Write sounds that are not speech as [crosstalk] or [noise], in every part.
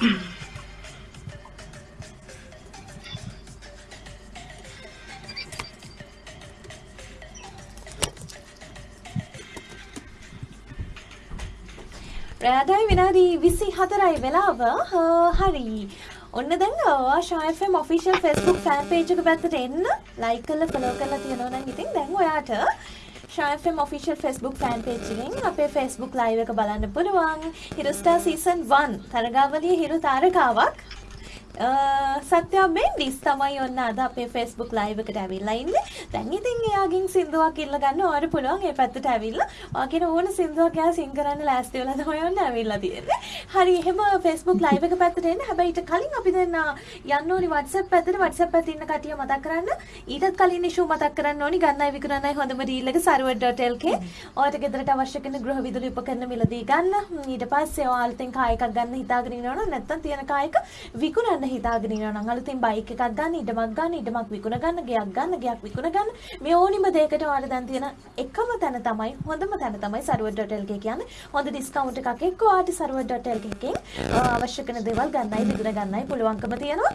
රෑටයි විනාදී විසි හතරයි වෙලාව හරි. ඔන්න දැන් ශයෆම් ඔෆිෂල් ෆෙස්බුක් ෆෑන් පේජක පැත්තට එන්න. ලයි කල්ල ෆලෝ කරලා තියෙනවන ඉතින් දැන් ඔයාට ශයෆම් ඔෆිෂල් ෆෙස්බුක් ෆෑන් පේජ්ගෙන් අපේ ෆෙස්බුක් ලයිව එක බලන්න පුළුවන් හිරුස්ටා සීසන් වන් තරගාවලිය හිරු තාරකාවක් සත්‍යයා මෙන්ඩිස් තමයි ඔන්න අද අපේ ෆෙස්බුක් ලයිව් එකට ඇවිල්ලා ඉන්නේ. දැන් ඉතින් එයාගෙන් සින්දුවක් ඉල්ල ගන්න ඔයාලට පුළුවන් ඒ පැත්තට ඇවිල්ලා ඔයාගෙන ඕන සින්දුවක් එයා සින් කරන්න ලෑස්ති වෙලා තමයි ඔන්න ඇවිල්ලා තියෙන්නේ. හරි එහෙම ෆෙස්බුක් ලයිව් එක පැත්තට එන්න. හැබැයි ඊට කලින් අපි දැන් යන්න ඕනි WhatsApp පැත්තට WhatsApp පැත්තේ ඉන්න කටිය මතක් කරන්න. ඊටත් කලින් ඉෂු මතක් කරන්න ඕනි ගන්නයි විකුණන්නයි හොඳම ඩීල් එක server.lk. ඔයාලට ගෙදරට අවශ්‍ය කරන ගෘහ විදුලි උපකරණ මිලදී ගන්න. ඊට පස්සේ ඔයාලට කාය එකක් ගන්න හිතාගෙන ඉන්නවනම් නැත්තම් තියෙන කායක විකුණන්න හිතාගෙන ඉන්නවා නම් අලුතින් බයික් එකක් ගන්න, ඉඩමක් ගන්න, ඉඩමක් විකුණ ගන්න, ගෙයක් ගන්න, ගෙයක් විකුණ ගන්න. මේ ඕනිම දෙයකට ඔයාලට දැන් තියෙන එකම තැන තමයි හොඳම තැන තමයි server.lk කියන්නේ. හොඳ ඩිස්කවුන්ට් එකක් එක්ක ඔයාලට server.lk එකෙන් අවශ්‍ය කරන දේවල් ගන්නයි, විකුණ ගන්නයි පුළුවන්කම තියෙනවා.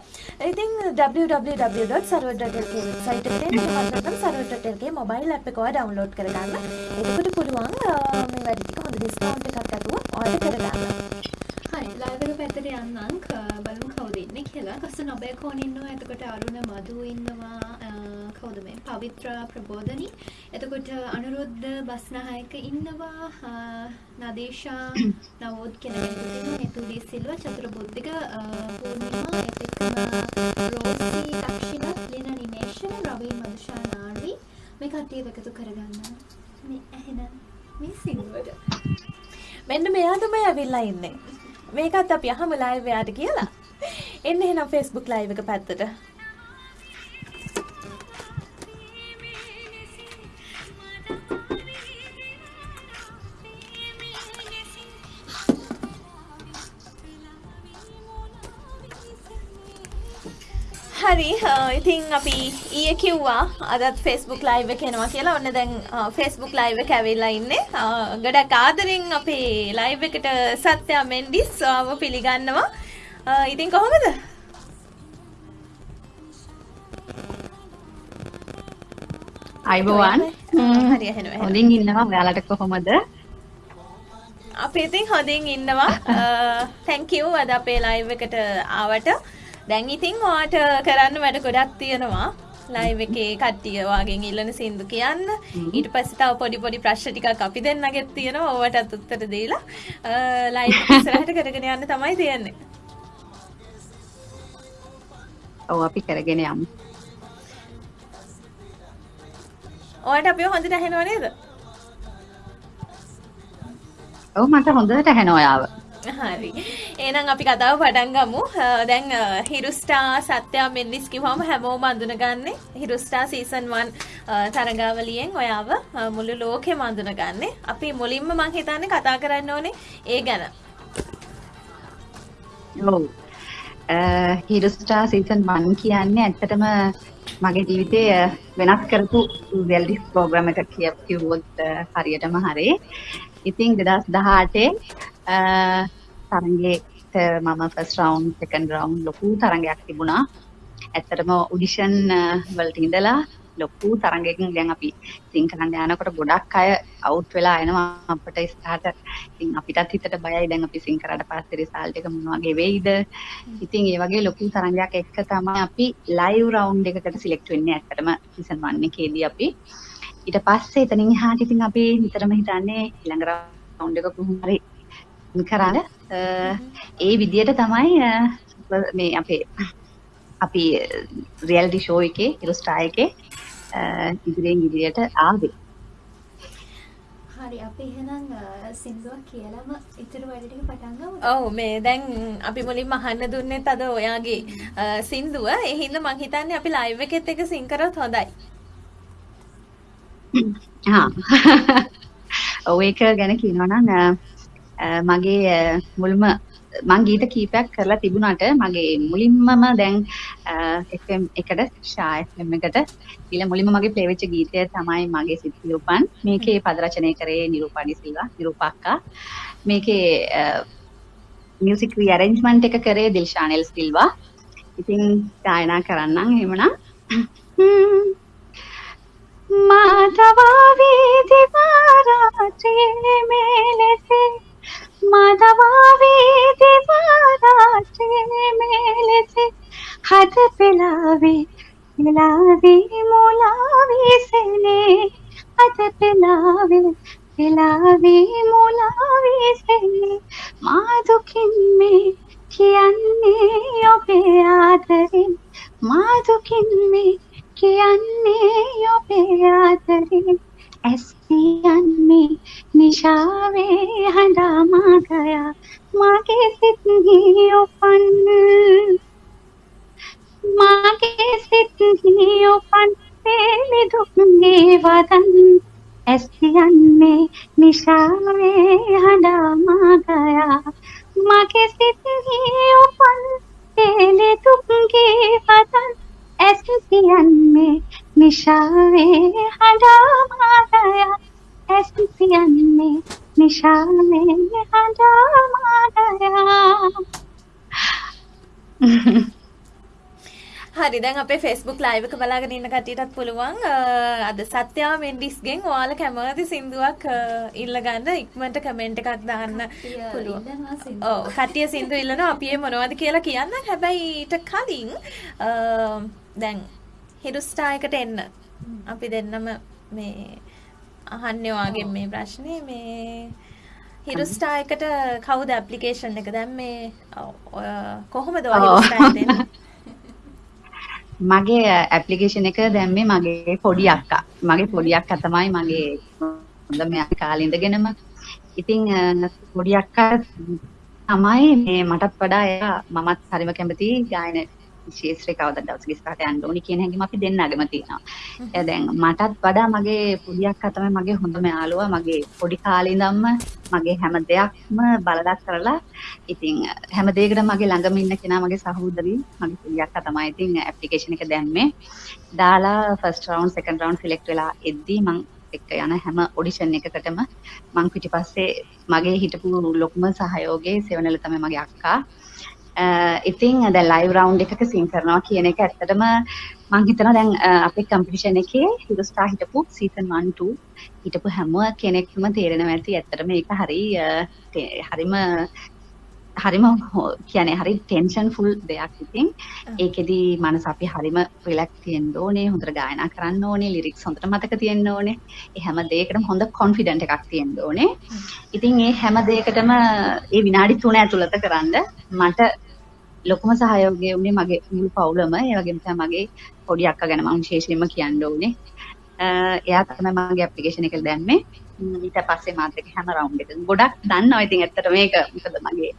ඉතින් www.server.lk වෙබ්සයිට් එන්න නැත්නම් server.lk මොබයිල් ඇප් එක ඔයා ඩවුන්ලෝඩ් කරගන්න. එතකොට පුළුවන් මේ වැඩි ටික හොඳ ඩිස්කවුන්ට් එකක් අතුව ඔයාලට කරගන්න. හරි ලයිව් එක පැත්තට යන්නම් බලමු කවුද ඉන්නේ කියලා. කස්ස නොබේකෝන් ඉන්නවා. එතකොට අරුණ මధు ඉන්නවා. කවුද මේ පවිත්‍රා ප්‍රබෝධනි. එතකොට අනුරුද්ධ බස්නායක ඉන්නවා. නදේශා [coughs] නවෝද් කියන කෙනෙකුත් ඉන්නවා. එතුලි සිල්වා චතුර බුද්ධික පූර්ණිමා ඒත් එක්කම රෝසි දක්ෂිණ ලින නිමේෂන් රවීන් මදුෂා නාඩි මේ කට්ටිය එකතු කරගන්න. මේ එහෙනම් මේ සිංහලට මෙන්න මෙයා තමයි ඇවිල්ලා ඉන්නේ. මේකත් අපි අහම ලයිව් එයාට කියලා. එන්න එහෙනම් Facebook ලයිව් එක පැත්තට. හරි. ඉතින් අපි ඊය කිව්වා අදත් ෆෙස්බුක් ලයිව් එක එනවා කියලා. ඔන්න දැන් ෆෙස්බුක් ලයිව් එක ඇවිල්ලා ඉන්නේ. ගොඩක් ආදරෙන් අපේ ලයිව් එකට සත්‍යා මෙන්ඩිස් ආව පිළිගන්නවා. ඉතින් කොහොමද? අයිබෝවන් හරි ඇහෙනවා හොඳින් ඉන්නවා. ඔයාලට කොහොමද? අපි ඉතින් හොඳින් ඉන්නවා. තැන්ක් යූ අද අපේ ලයිව් එකට ආවට දැන් ඉතින් ඔයාට කරන්න වැඩ ගොඩක් තියෙනවා. ලයිව් එකේ කට්ටිය වාගෙන් ඉල්ලන සින්දු කියන්න. ඊට පස්සේ තව පොඩි පොඩි ප්‍රශ්න ටිකක් අපි දෙන්නගෙත් තියෙනවා. ඕවටත් උත්තර දීලා ලයිව් ඉස්සරහට කරගෙන යන්න තමයි තියෙන්නේ. ඔව් අපි කරගෙන යමු. ඔයාට අපිව හොඳට ඇහෙනව නේද? ඔව් මට හොඳට ඇහෙනවා ඔයාව හරි. එහෙනම් අපි කතාව පටන් ගමු. දැන් හිරුස්ටා සත්‍යා මෙන්ඩිස් කිව්වම හැමෝම අඳුනගන්නේ. හිරුස්ටා සීසන් 1 තරගාවලියෙන් ඔයාව මුළු ලෝකෙම අඳුනගන්නේ. අපි මුලින්ම මං හිතන්නේ කතා කරන්න ඕනේ ඒ ගැන. ඔව්. හිරුස්ටා සීසන් 1 කියන්නේ ඇත්තටම මගේ ජීවිතේ වෙනස් කරපු රියැලිටි ප්‍රෝග්‍රෑම් එකක් කිව්වොත් හරියටම හරි. ඉතින් 2018 තරගයට මම ෆස්ට් රවුන්ඩ් සෙකන්ඩ් රවුන්ඩ් ලොකු තරගයක් තිබුණා. ඇත්තටම ඔඩිෂන් වලට ඉඳලා ලොකු තරගයකින් දැන් අපි සිං කරන්න යනකොට ගොඩක් අය අවුට් වෙලා එනවා අපිට ඉස්සරහට. ඉතින් අපිටත් හිතට බයයි දැන් අපි සිං කරාට පස්සේ රිසල්ට් එක මොන වගේ වෙයිද? ඉතින් ඒ වගේ ලොකු තරගයක් එක්ක තමයි අපි ලයිව් රවුන්ඩ් එකකට සිලෙක්ට් වෙන්නේ ඇත්තටම සීසන් 1 එකේදී අපි. ඊට පස්සේ එතනින් එහාට ඉතින් අපි නිතරම හිතන්නේ ඊළඟ රවුන්ඩ් එක කොහොම හරි කරන්න ඒ විදියට තමයි මේ අපේ අපි රියල්ටි ෂෝ එකේ ඉරස්ටා එකේ ඉදිරියෙන් ඉදිරියට ආවේ හරි අපි එහෙනම් සින්දුවක් කියලාම ඉතුරු වැඩ ටික පටන් ගමු. ඔව් මේ දැන් අපි මුලින්ම අහන්න දුන්නෙත් අද ඔයාගේ සින්දුව. ඒ හින්දා මං හිතන්නේ අපි ලයිව් එකෙත් එක සින් කරොත් හොඳයි. හා. ඔව් ඒක ගැන කියනවා නම් මගේ මුල්ම මං ගීත කීපයක් කරලා තිබුණාට මගේ මුලින්මම දැන් FM එකට ෂා FM එකට ඊළ මුලින්ම මගේ ප්ලේ වෙච්ච ගීතය තමයි මගේ සිත්තිලුපන් මේකේ පද රචනය කරේ නිරූපාඩි සිල්වා නිරූපක්කා. මේකේ මියුසික් රීඅරේන්ජ්මන්ට් එක කරේ දිල්ෂානෙල් සිල්වා. ඉතින් ගායනා කරන්නම් එහෙමනම් අපේ ෆෙස්බුක් ලයිව් එක බලාගෙන ඉන්න කට්ටියටත් පුළුවන් අද සත්‍යා මෙන්ඩිස්ගෙන් ඔයාලා කැමති සින්දුවක් ඉල්ලගන්න ඉක්මනට කමෙන්ට් එකක් දාන්න පුළුවන්. ඔව් කට්ටිය සින්දු ඉල්ලනවා අපි මොනවද කියලා කියන්න. හැබැයි ඊට කලින් දැන් හිරුස්ටා එකට එන්න. අපි දෙන්නම මේ අහන්නේ ඔයාගෙන් මේ ප්‍රශ්නේ මේ හිරුස්ටා එකට කවුද ඇප්ලිකේෂන් එක දැන් මේ කොහොමද ඔයා හිරුස්ටා දෙන්නේ? මගේ ඇප්ලිකේෂන් එක දැම්මේ මගේ පොඩි අක්කා. මගේ පොඩි අක්කා තමයි මගේ හොඳ මේ කාලේ ඉඳගෙනම. ඉතින් පොඩි අක්කා තමයි මේ මටත් වඩා එයා මමත් හරිම කැමති ගායන ශේත්‍රේ කවදා දවසක ඉස්සරහට යන්න ඕනි කියන හැඟීම අපි දෙන්නගම තියෙනවා. ඒ දැන් මටත් වඩා මගේ පොඩි අක්කා තමයි මගේ හොඳම යාළුවා. මගේ පොඩි කාලේ ඉඳන්ම මගේ හැම දෙයක්ම බලලා කරලා ඉතින් හැම දෙයකටම මගේ ළඟම ඉන්න කෙනා මගේ සහෝදරී මගේ පොඩි අක්කා තමයි ඉතින් ඇප්ලිකේෂන් එක දැම්මේ. දාලා first round second round select වෙලා එද්දී මං එක්ක යන හැම ඔඩිෂන් එකකටම මං පිටිපස්සේ මගේ හිටපු ලොකුම සහයෝගයේ සෙවනල තමයි මගේ අක්කා. ඉතින් දැන් ලයිව් රවුන්ඩ් එකක සින් කරනවා කියන එක ඇත්තටම මං හිතනවා දැන් අපේ කම්පිටිෂන් එකේ හිරුස්ටා හිටපු සීසන් 1 2 හිටපු හැම කෙනෙක්ම තේරෙනවා ඇති. ඇත්තටම ඒක හරි හරිම හරිම කියන්නේ හරි ටෙන්ෂන් ෆුල් දෙයක් ඉතින්. ඒකෙදි මනස අපි හරිම රිලැක්ස් තියෙන්න ඕනේ හොඳට ගායනා කරන්න ඕනේ ලිරික්ස් හොඳට මතක තියෙන්න ඕනේ. ඒ හැම දෙයකටම හොඳ කොන්ෆිඩන්ට් එකක් තියෙන්න ඕනේ. ඉතින් ඒ හැම දෙයකටම ඒ විනාඩි 3 ඇතුළත කරන්න මට ලොකුම සහයෝගය වුණේ මගේ මුළු පවුලම. ඒ වගේම තමයි මගේ පොඩි අක්කා ගැන මම විශේෂයෙන්ම කියන්න ඕනේ. එයා තමයි මගේ ඇප්ලිකේෂන් එක දැම්මේ. ඊට පස්සේ මාත් එක්ක හැම රවුන්ඩ් එක ගොඩක් දන්නවා. ඉතින් ඇත්තට මේක මොකද මගේ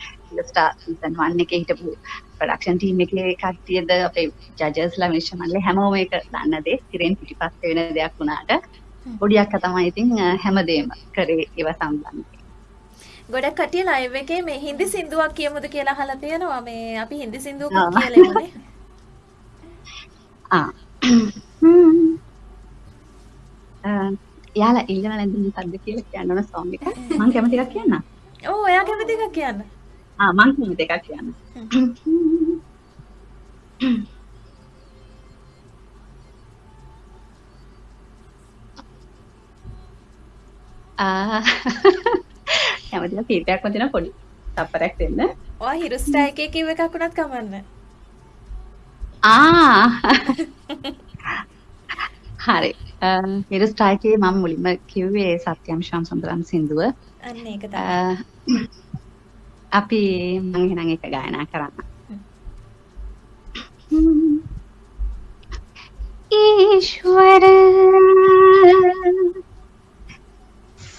ස්ටාර් සීසන් 1 එකේ හිටපු ප්‍රොඩක්ෂන් ටීම් එකේ කට්ටියද අපේ ජජස්ලා මිනිස්සු මල්ලේ හැමෝම මේක දන්න දේ. ඉතින් පිටිපස්සේ වෙන දෙයක් වුණාට පොඩි අක්කා තමයි ඉතින් හැමදේම කරේ ඒව සම්බන්ධව ගොඩක් කටිය ලයිව් එකේ මේ හින්දි සින්දුවක් කියමුද කියලා අහලා තියෙනවා මේ අපි හින්දි සින්දුවකුත් කියලා ඉන්නේ. ආ. යාලා ඉල්ලන නැද්ද මොකද්ද කියලා කියන්න ඕන සෝංග් එක. මම කැමති එකක් කියන්න. ඔව් එයා කැමති එකක් කියන්න. ආ මම කැමති එකක් කියන්න. ආ කැමතිලා කීපයක්ම දෙන පොඩි තප්පරයක් දෙන්න. ඔය හිරුස්ටා එකේ කිව්ව එකක් උනත් කමන්න. ආ හරි. හිරුස්ටා එකේ මම මුලින්ම කිව්වේ සත්‍යම් ශාම් සුන්දරම් සින්දුව. අන්න ඒක තමයි. අපි මම එහෙනම් ඒක ගායනා කරන්න. ईश्वर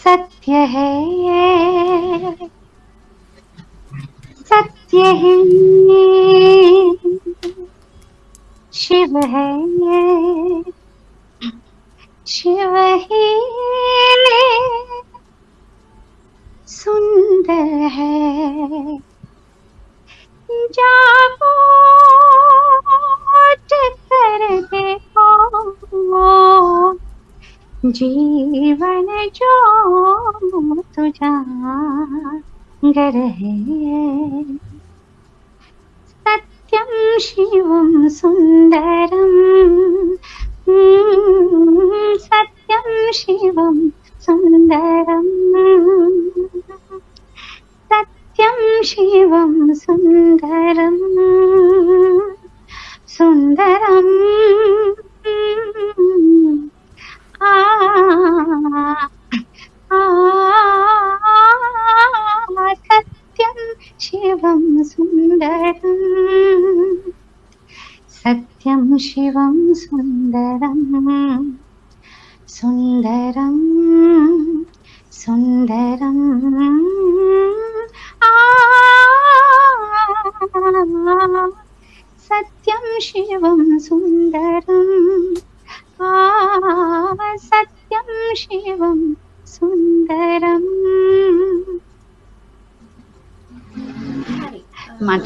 सत्य है सत्य है शिव है ये। शिव ही सुंदर है। जागो कर देखो। जीवन जो तुझा घर है। सत्यम शिवम सुंदरम हम्म, सत्यम शिवम सुंदरम। सत्यम शिवम सुंदरम सुंदरम शिवं सुन्दरं सुन्दरम्।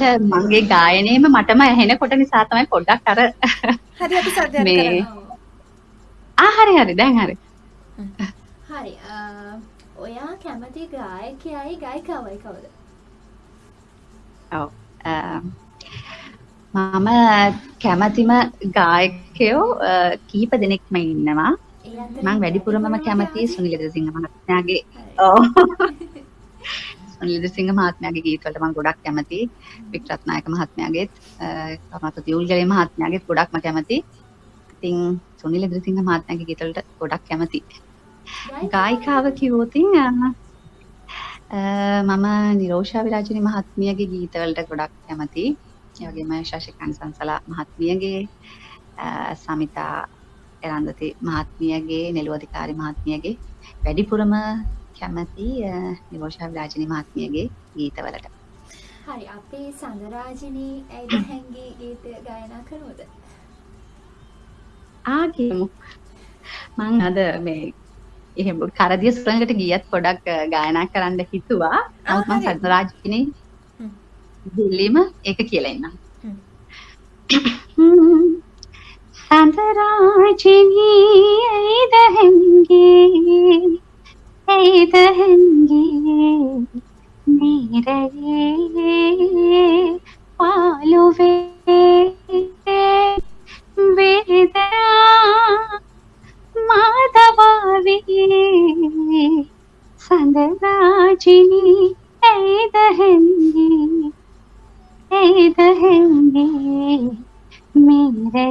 මට මගේ ගායනයේම මටම ඇහෙනකොට නිසා තමයි පොඩ්ඩක් අර හරි අපි සද්දයක් කරමු. ආ හරි හරි දැන් හරි හරි ඔයා කැමති ගායකයයි ගායිකාවයි කවුද ඔව් මම කැමතිම ගායකයෝ කීප දෙනෙක්ම ඉන්නවා මම වැඩිපුරම කැමති? සුනිල් දෙසිංහ මහත්මයාගේ. ඔව් සුනිල් දෙසිංහ මහත්මයාගේ ගීත වලට මම ගොඩක් කැමති. වික්‍රත්නායක මහත්මයාගේත් කරුණාත දියුල්ගලේ මහත්මයාගේත් ගොඩක්ම කැමති. ඉතින් සුනිල් දෙසිංහ මහත්මයාගේ ගීත වලට ගොඩක් කැමති. ගායිකාව කිව්වොතින් අ, අ, මම නිරෝෂා විරාජිනී මහත්මියගේ ගීතවලට ගොඩක් කැමති. ඒ වගේම ශශිකාන්ත සංසලා මහත්මියගේ අ, සමිතා එරන්දති මහත්මියගේ නෙළුවදිකාරි මහත්මියගේ වැඩිපුරම කැමති අ, නිරෝෂා විරාජිනී මහත්මියගේ ගීතවලට. හරි අපේ සඳරාජිනී ඇයිද [coughs] හැංගී ගීත ගායනා කරනවද ආ කියමු. මං අද මේ එහෙම කරදිය සුරංගට ගියත් පොඩක් ගායනා කරන්න හිතුවා. නමුත් මං හරි. සද්දරාජිනේ හ්ම්. දෙල්ලීම ඒක කියලා ඉන්නම්. [coughs] සඳරාජිනී ඇයිද හැංගේ ඇයිද හැංගේ නීරයේ පාලුවේ වේදනා මාදවාවේ සඳරාජිනී ඇයිද හැංගේ ඇයිද හැංගේ मेरे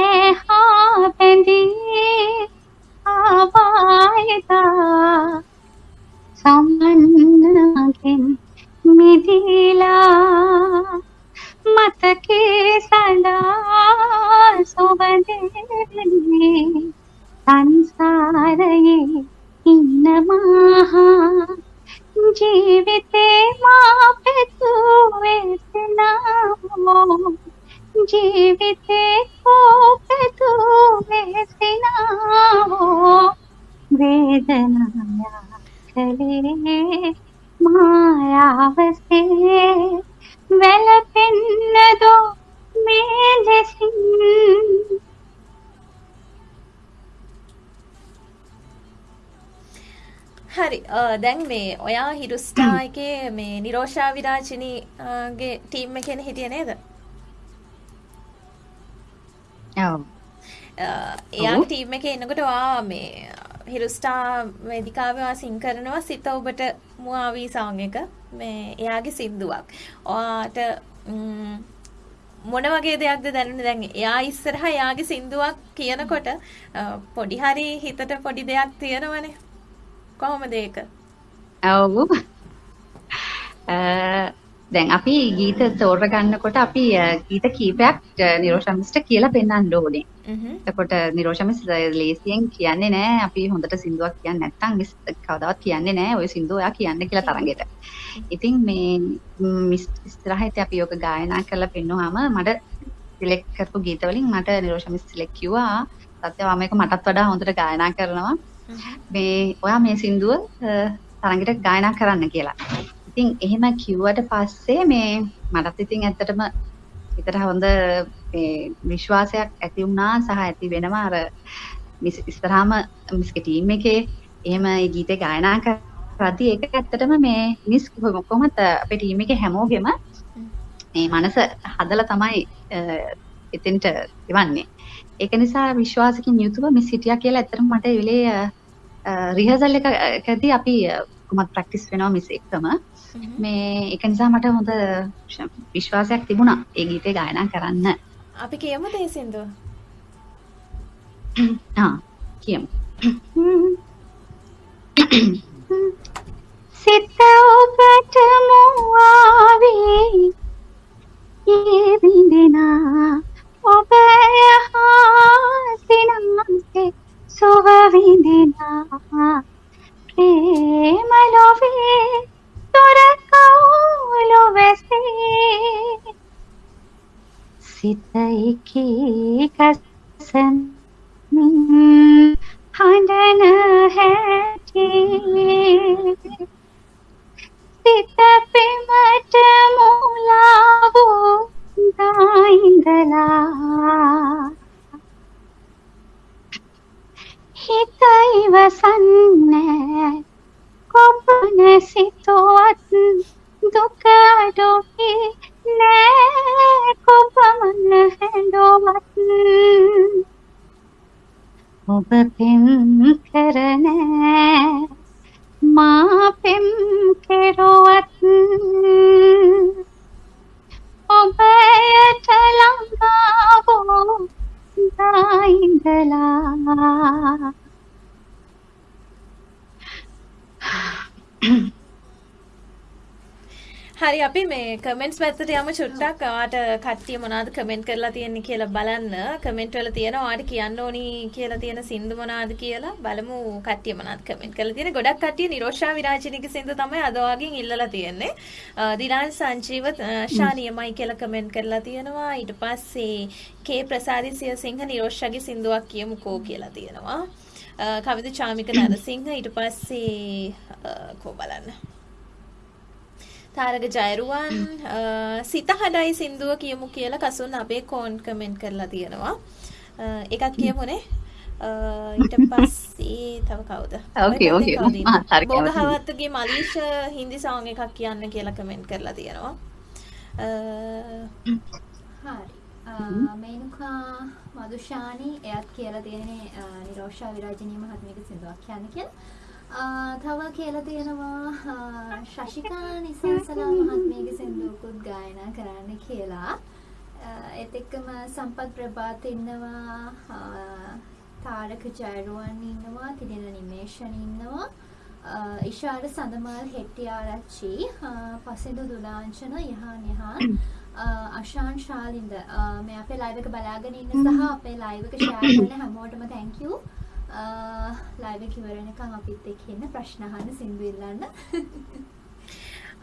ඇහා පැඳී ආවායතා සම්බන්ධගෙන් මිදිලා මතකේ සඳා සොබදෙන්නේ සංසාරයේ ඉන්න මහා ජීවිතේ මා පෙතු වෙතනාමෝ ජීවිතේ කෝ පෙතු වෙසනාවෝ. වේදනාය කලේ මායාවසේ. වැළපෙන්නදෝ මේ ලෙසින්. හරි අ, දැන් මේ ඔයා හිරුස්ටා එකේ මේ නිරෝෂා විරාජිනීගේ ටීම් එකේනේ හිටියේ නේද? එයාගේ ටීම් එකේ ඉන්නකොට ඔයා මේ හිරුස්ටා වේදිකාවේ ඔයා සින් කරනවා සිත ඔබට මුවාවී සෝං එක මේ එයාගේ සින්දුවක්. ඔයාට මොන වගේ දෙයක්ද දැනුනේ දැන් එයා ඉස්සරහා එයාගේ සින්දුවක් කියනකොට පොඩි හරි හිතට පොඩි දෙයක් තියෙනවනේ. කොහොමද ඒක? ඔව් දැන් අපි ගීත තෝරගන්නකොට අපි ගීත කීපයක් නිරෝෂමිස්ට කියලා පෙන්වන්න ඕනේ. එතකොට නිරෝෂමිස් ලේසියෙන් කියන්නේ නැහැ අපි හොඳට සින්දුවක් කියන්නේ නැත්නම් මිස් කවදාවත් කියන්නේ නැහැ ඔය සින්දුව ඔයා කියන්න කියලා තරගෙට. ඉතින් මේ මිස් ඉස්සරහට අපි යෝග ගායනා කරලා පෙන්නුවාම මට සිලෙක්ට් කරපු ගීත වලින් මට නිරෝෂමිස් සිලෙක්ට් කිව්වා සත්‍යවා මේක මටත් වඩා හොඳට ගායනා කරනවා. මේ ඔයා මේ සින්දුව අ, තරගෙට ගායනා කරන්න කියලා. ඉතින් එහෙම කිව්වට පස්සේ මේ මටත් ඉතින් ඇත්තටම හිතට හොඳ මේ විශ්වාසයක් ඇති වුණා සහ ඇති වෙනවා අර මිස් ඉස්සරහාම මිස්ගේ ටීම් එකේ එහෙම ඒ ගීතේ ගායනා කරද්දී ඒක ඇත්තටම මේ මිස් කොහොමද අපේ ටීම් එකේ හැමෝගෙම මේ මනස හදලා තමයි එතෙන්ට එවන්නේ. ඒක නිසා විශ්වාසකින් යුතුව මිස් හිටියා කියලා ඇත්තටම මට ඒ වෙලේ රිහර්සල් එකකදී අපි කොහොමද ප්‍රැක්ටිස් වෙනවා මිස් එක්කම මේ ඒක නිසා මට හොඳ විශ්වාසයක් තිබුණා ඒ ගීතේ ගායනා කරන්න. අපි කියමුද ඒ සින්දුව? [clears throat] ආ කියමු. [clears throat] සිත ඔබට මුවාවී ඒ විඳිනා ඔබ යහා සිනන්සේ සුව විඳිනා ප්‍රේම ලොවේ තොර කවුලු වැසේ සිත එකී කසන් හඬන හැටි සිත පෙමට මුලා වූ දායිඳලා හිත ඉවසන්නේ කොපන සිතුවත් දුක අඩුවේ නෑ. කොපමණ හැඬුවත් ඔබ පෙම් කරන මා පෙම් කෙරුවත් ඔබයට ළඟා වූ ඉඳලා හරි අපි මේ කමෙන්ට්ස් පැත්තට යමු. චුට්ටක් ඔයාට කට්ටිය මොනවද කමෙන්ට් කරලා තියෙන්නේ කියලා බලන්න. කමෙන්ට් වල තියෙනවා ඔයාට කියන්න ඕනි කියලා තියෙන සින්දු මොනවද කියලා බලමු. කට්ටිය මොනවද කමෙන්ට් කරලා තියෙන්නේ? ගොඩක් කට්ටිය නිරෝෂා විරාජිනිගේ සින්දු තමයි අද වගේ ඉල්ලලා තියෙන්නේ. දිලාන් සංජීව ශානියමයි කියලා කමෙන්ට් කරලා තියෙනවා. ඊට පස්සේ කේ ප්‍රසාදි සියසිංහ නිරෝෂාගේ සින්දුවක් කියමුකෝ කියලා තියෙනවා. කවිද චාමික නරසිංහ ඊට පස්සේ කෝ බලන්න තාරක ජයරුවන් සිත හඩයි සින්දුව කියමු කියලා කසුන් අපේ කෝන් කමෙන්ට් කරලා තියෙනවා. එකක් කියමුනේ. ඊට පස්සේ තව කවුද? ඕකේ ඕකේ. බෝගහවත්තගේ මලීෂ හින්දි සෝං එකක් කියන්න කියලා කමෙන්ට් කරලා තියෙනවා. හරි. මේනුකා මදුෂානි එයත් කියලා තියෙන්නේ නිරෝෂා විරාජනීය මහත්මියගේ සින්දුවක් කියන්න කියලා. තව කියලා තියෙනවා ශශිකා නිසංසලා මහත්මියගේ සින්දුවකුත් ගායනා කරන්න කියලා. ඒත් එක්කම සම්පත් ප්‍රභාත් ඉන්නවා තාරක ජයරුවන් ඉන්නවා තිදෙන නිමේෂන් ඉන්නවා ඉෂාර සඳමල් හෙට්ටිආරච්චි පසිදු දුලාංචන යහන් යහන් අශාන් ශාලින්ද මේ අපේ ලයිව් එක බලාගෙන ඉන්න සහ අපේ ලයිව් එක ෂෙයා කරන හැමෝටම thank you ලයිව් එක ඉවර වෙනකන් අපිත් එක්ක ඉන්න ප්‍රශ්න අහන්න සින්දු ඉල්ලන්න.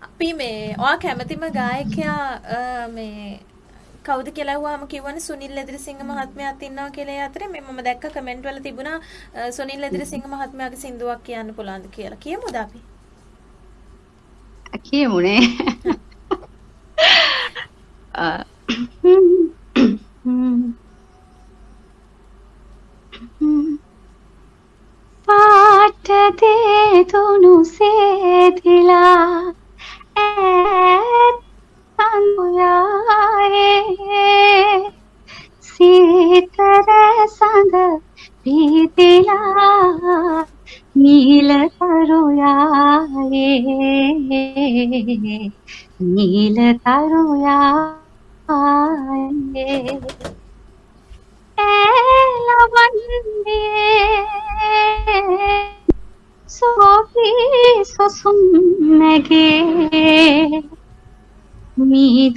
අපි මේ ඔයා කැමතිම ගායකයා මේ කවුද කියලා අහුවාම කිව්වනේ සුනිල් ලෙදිරිසිංහ මහත්මයාත් ඉන්නවා කියලා ඒ අතරේ මේ මම දැක්ක කමෙන්ට් වල තිබුණා සුනිල් ලෙදිරිසිංහ මහත්මයාගේ සින්දුවක් කියන්න පුළුවන්ද කියලා. කියමුද අපි? කියමුනේ. uh, పాట దేతును సేతిలా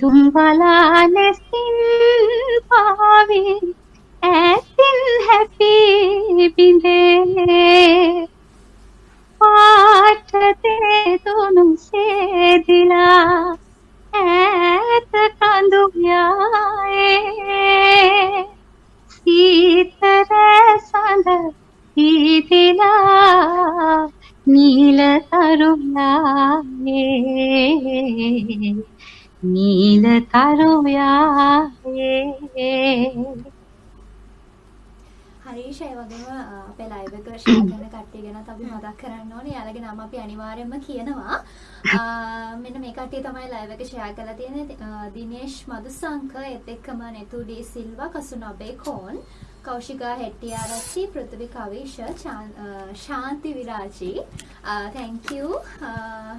tumbalanes මතක් කරන්න ඕනේ. යාළගේ නම අපි අනිවාර්යයෙන්ම කියනවා. [laughs] මෙන්න මේ කට්ටිය තමයි ලයිව් එක ෂෙයා කරලා තියෙන්නේ. දිනේෂ් මදුසංක එත් එක්කම නෙතු ඩී සිල්වා කසුනබේ කෝන් කෞශිකා හෙට්ටිආරච්චි පෘථිවි කවිෂ ශාන්ති විරාජි තැංක් යූ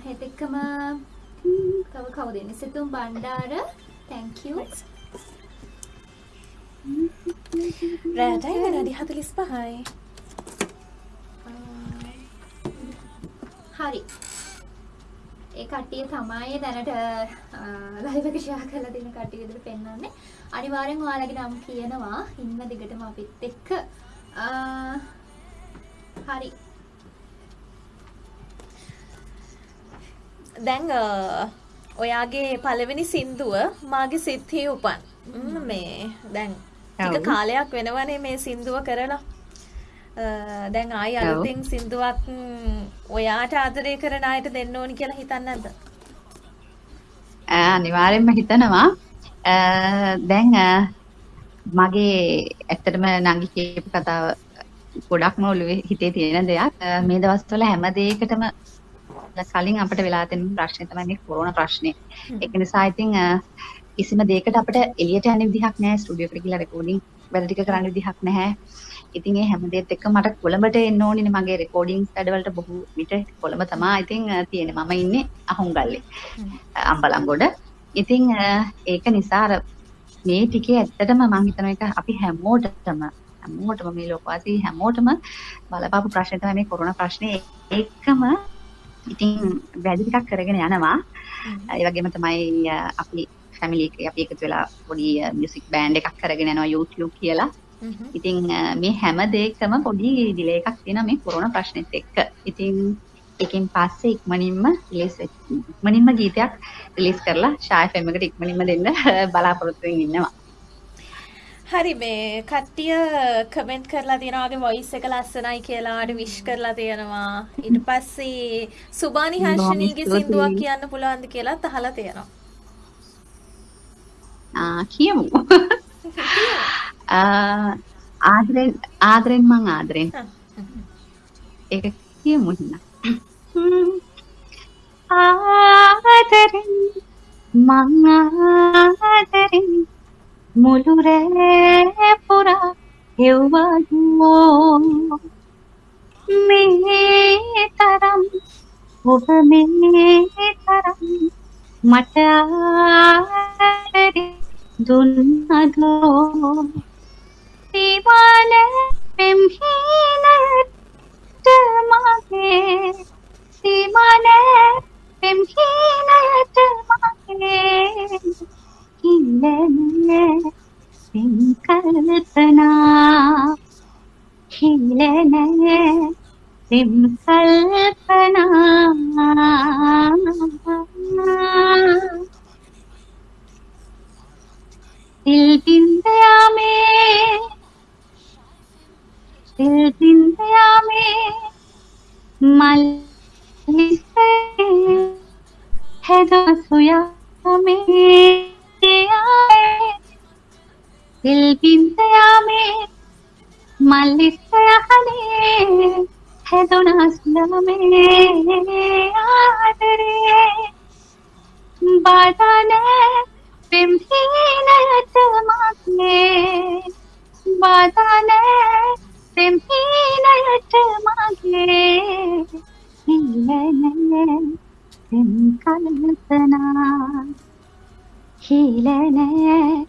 හෙත් එක්කම තව කවුද ඉන්නේ? සිතුම් බණ්ඩාර තැංක් යූ රෑටයි විනාඩි 45යි. හරි ඒ කට්ටිය තමයි දැනට ලයිව් එක ෂෙයා කරලා තියෙන කට්ටිය විදිහට පෙන්වන්නේ අනිවාර්යෙන් ඔයාලගේ නම් කියනවා ඉන්න දිගටම අපිත් එක්ක හරි දැන් ඔයාගේ පළවෙනි සින්දුව මාගේ සිත්හි උපන්. ම්, දැන් ටික. කාලයක් වෙනවනේ මේ සින්දුව කරලා. දැන් ආයි. අලුතෙන් සින්දුවක් ඔයාට ආදරය කරන අයට දෙන්න ඕනි කියලා හිතන්නේ නැද්ද? අනිවාර්යෙන්ම හිතනවා දැන් මගේ ඇත්තටම නංගි කියපු කතාව ගොඩක්ම ඔළුවේ හිතේ තියෙන දෙයක් මේ දවස්වල හැම දෙයකටම කලින් අපිට වෙලා තියෙන ප්‍රශ්නේ තමයි මේ කොරෝනා ප්‍රශ්නේ. ඒක නිසා ඉතින් කිසිම දෙයකට අපිට එළියට යන්න විදිහක් නැහැ ස්ටුඩියෝ එකට ගිහලා රෙකෝඩින් වැඩ ටික කරන්න විදිහක් නැහැ. ඉතින් ඒ හැම දෙයත් එක්ක මට කොළඹට එන්න ඕනිනේ මගේ රෙකෝඩින්ග් වැඩවලට බොහෝ විට කොළඹ තමයි ඉතින් තියෙන්නේ. මම ඉන්නේ අහුන්ගල්ලේ. අම්බලන්ගොඩ. ඉතින් ඒක නිසා අර මේ ටිකේ ඇත්තටම මම හිතන එක අපි හැමෝටම හැමෝටම මේ ලෝකවාසී හැමෝටම බලපාපු ප්‍රශ්නේ තමයි මේ කොරෝනා ප්‍රශ්නේ ඒකම ඉතින් වැඩි ටිකක් කරගෙන යනවා. ඒ වගේම තමයි අපි ෆැමිලි එක අපි එකතු වෙලා පොඩි මියුසික් බෑන්ඩ් එකක් කරගෙන යනවා YouTube කියලා. ඉතින් අ, මේ හැම දෙයකම පොඩි ඩිලේ එකක් තියෙනවා මේ කොරෝනා ප්‍රශ්නෙත් එක්ක. ඉතින් ඒකෙන් පස්සේ ඉක්මනින්ම රිලීස් ඉක්මනින්ම ගීතයක් රිලීස් කරලා ෂායි ෆෙම් එකට ඉක්මනින්ම දෙන්න [laughs] බලාපොරොත්තු ඉන්නවා. හරි මේ කට්ටිය කමෙන්ට් කරලා තියෙනවා වගේ වොයිස් එක ලස්සනයි කියලා ආඩ විශ් කරලා තියෙනවා. ඊට පස්සේ සුබානි හර්ෂණීගේ. සින්දුවක් කියන්න පුළුවන්ද කියලාත් අහලා තියෙනවා. ආ කියමු. [laughs] ආ ආදරෙන් ආදරෙන් මං ආදරෙන්. ඒක කියමු හිනා. ආදරෙන් මං ආදරෙන් මුළු රෑ පුරා හෙව්වදෝ මේ තරම් ඔබ මේ තරම් මට ආදරේ දුන්නදෝ දිවාන පෙම්හීනට මගේ දිවාන පෙම්හීනට මගේ හිලනේ සිංකල්පනා හිලනේ සිංකල්පනා दिल बिंदया में සිල් දින්දයාමේ මල් නිස්සේ හැදා සොයාමේ සිල් දින්දයාමේ මල් නිස්සයහනේ හැදුනස්නමේ ආදරේ බාධානේ පිම්හිනයත මාත්නේ බාධානේ පිම්හීනයට මගේ හිලනෑ පෙම් කල්පනා. හිලනෑ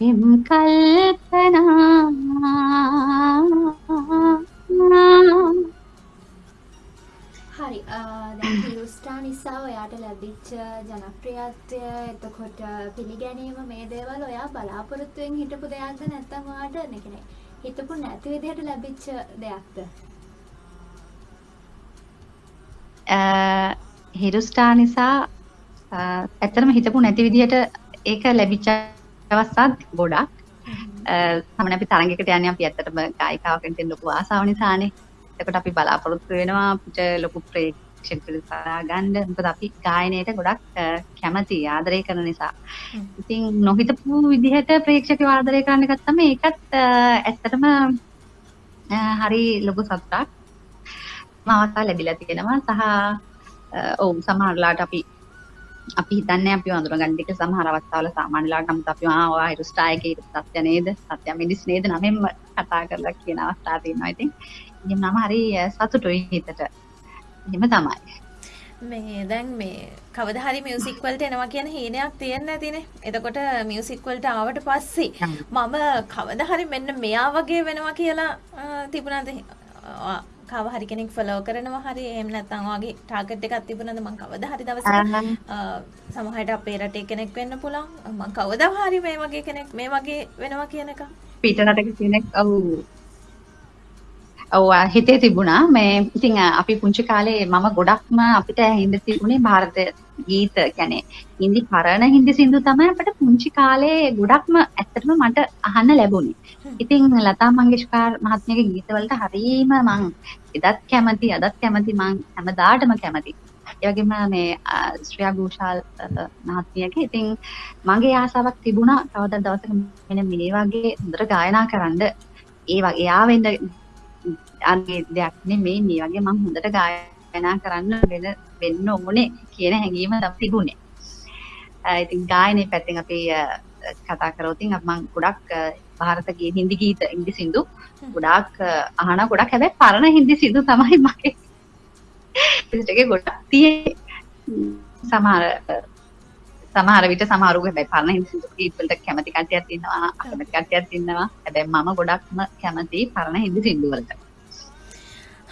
පෙම් කල්පනා හරි අ, දැන් හිරුස්ටා නිසා ඔයාට ලැබිච්ච ජනප්‍රියත්වය එතකොට පිළිගැනීම මේ දේවල් ඔයා බලාපොරොත්තුවෙන් හිටපු දෙයක්ද නැත්නම් ඔයාට ඒ කියන්නේ හිතපු නැති විදිහට ලැබිච්ච දෙයක්ද හිරුස්ටා නිසා ඇත්තටම හිතපු නැති විදිහට ඒක ලැබිච්ච අවස්ථාත් ගොඩක්. සමන අපි තරගයකට යන්නේ අපි ඇත්තටම ගායිකාවකින් තියෙන ලොකු ආසාව නිසානේ. එතකොට අපි බලාපොරොත්තු වෙනවා අපිට ලොකු ප්‍රේක්ෂක පිරිසක් ගන්න. මොකද අපි ගායනයට ගොඩක් අ, කැමතියි ආදරය කරන නිසා. ඉතින් නොහිතපු විදිහට ප්‍රේක්ෂකව ආදරය කරන්න ගත්තම ඒකත් ඇත්තටම හරි ලොකු මම අවස්ථාව ලැබිලා තියෙනවා. සහ අ, ඔව් සමහරලාට අපි අපි හිතන්නේ අපි වඳුරගන්න ටික සමහර අවස්ථාවල සාමාන්‍යලාට නම් අපි ආ ඔයා හිරුස්ටා එකේ සත්‍ය නේද? සත්‍ය මිනිස් නේද? නමෙන්ම කතා කරලා කියන අවස්ථා තියෙනවා. ඉතින් ඉතින් මම හරි සතුටුයි හිතට එහෙම තමයි මේ දැන් මේ කවදා හරි මියුසික් වලට එනවා කියන හීනයක් තියෙන්න ඇතිනේ. එතකොට මියුසික් වලට ආවට පස්සේ මම කවදා හරි මෙන්න මෙයා වගේ වෙනවා කියලා තිබුණාද? කව හරි කෙනෙක් ෆලෝ කරනවා හරි එහෙම නැත්නම් ඔයාගේ ටාගට් එකක් තිබුණාද මං කවදා හරි දවසක සමහරට අපේ රටේ කෙනෙක් වෙන්න පුළුවන්. මං කවදා හරි මේ වගේ කෙනෙක් මේ වගේ වෙනවා කියන එක. පිට රටක කෙනෙක් ඔව් ඔවා හිතේ තිබුණා. මේ ඉතිං අපි පුංචි කාලේ මම ගොඩක්ම අපිට හින්ද තිබුණේ භාරත ගීත ගැනේ. හින්දි පරණ හින්දි සින්දු තමයි අපට පුංචි කාලේ ගොඩක්ම ඇත්තටම මට අහන්න ලැබුණි. ඉතින් ලතා මංගেশකාර් මහත්මියගේ ගීතවලට හරීම මං එදත් කැමති අදත් කැමති මං හැමදාටම කැමති. ඒ වගේම මේ ශ්‍රියා ഘോഷාල් මහත්මියගේ. ඉතින් මගේ ආසාවක් තිබුණා. කවදා දවසක මෙන්න මේ වගේ හොඳට ගායනා කරන්න. ඒ වගේ එයා වෙන්න අගේ දෙයක්නේ මේ මේ වගේ මම හොඳට ගායනා කරන්න වෙන වෙන්න ඕනේ කියන හැඟීම තමයි තිබුණේ. ඉතින් ගායනයේ පැත්තෙන් අපි කතා කරෝතින් මං ගොඩක් භාරතගේ හින්දි ගීත ඉන්දි සින්දු ගොඩක් අහන ගොඩක් හැබැයි පරණ හින්දි සින්දු තමයි මගේ. ලිස්ට් ගොඩක් තියෙන්නේ සමහර සමහර විට සමහරු හැබැයි පරණ හින්දි සින්දු ගීත වලට කැමති කට්ටියක් ඉන්නවා අකමැති කට්ටියක් ඉන්නවා. හැබැයි මම ගොඩක්ම කැමති පරණ හින්දි සින්දු වලට.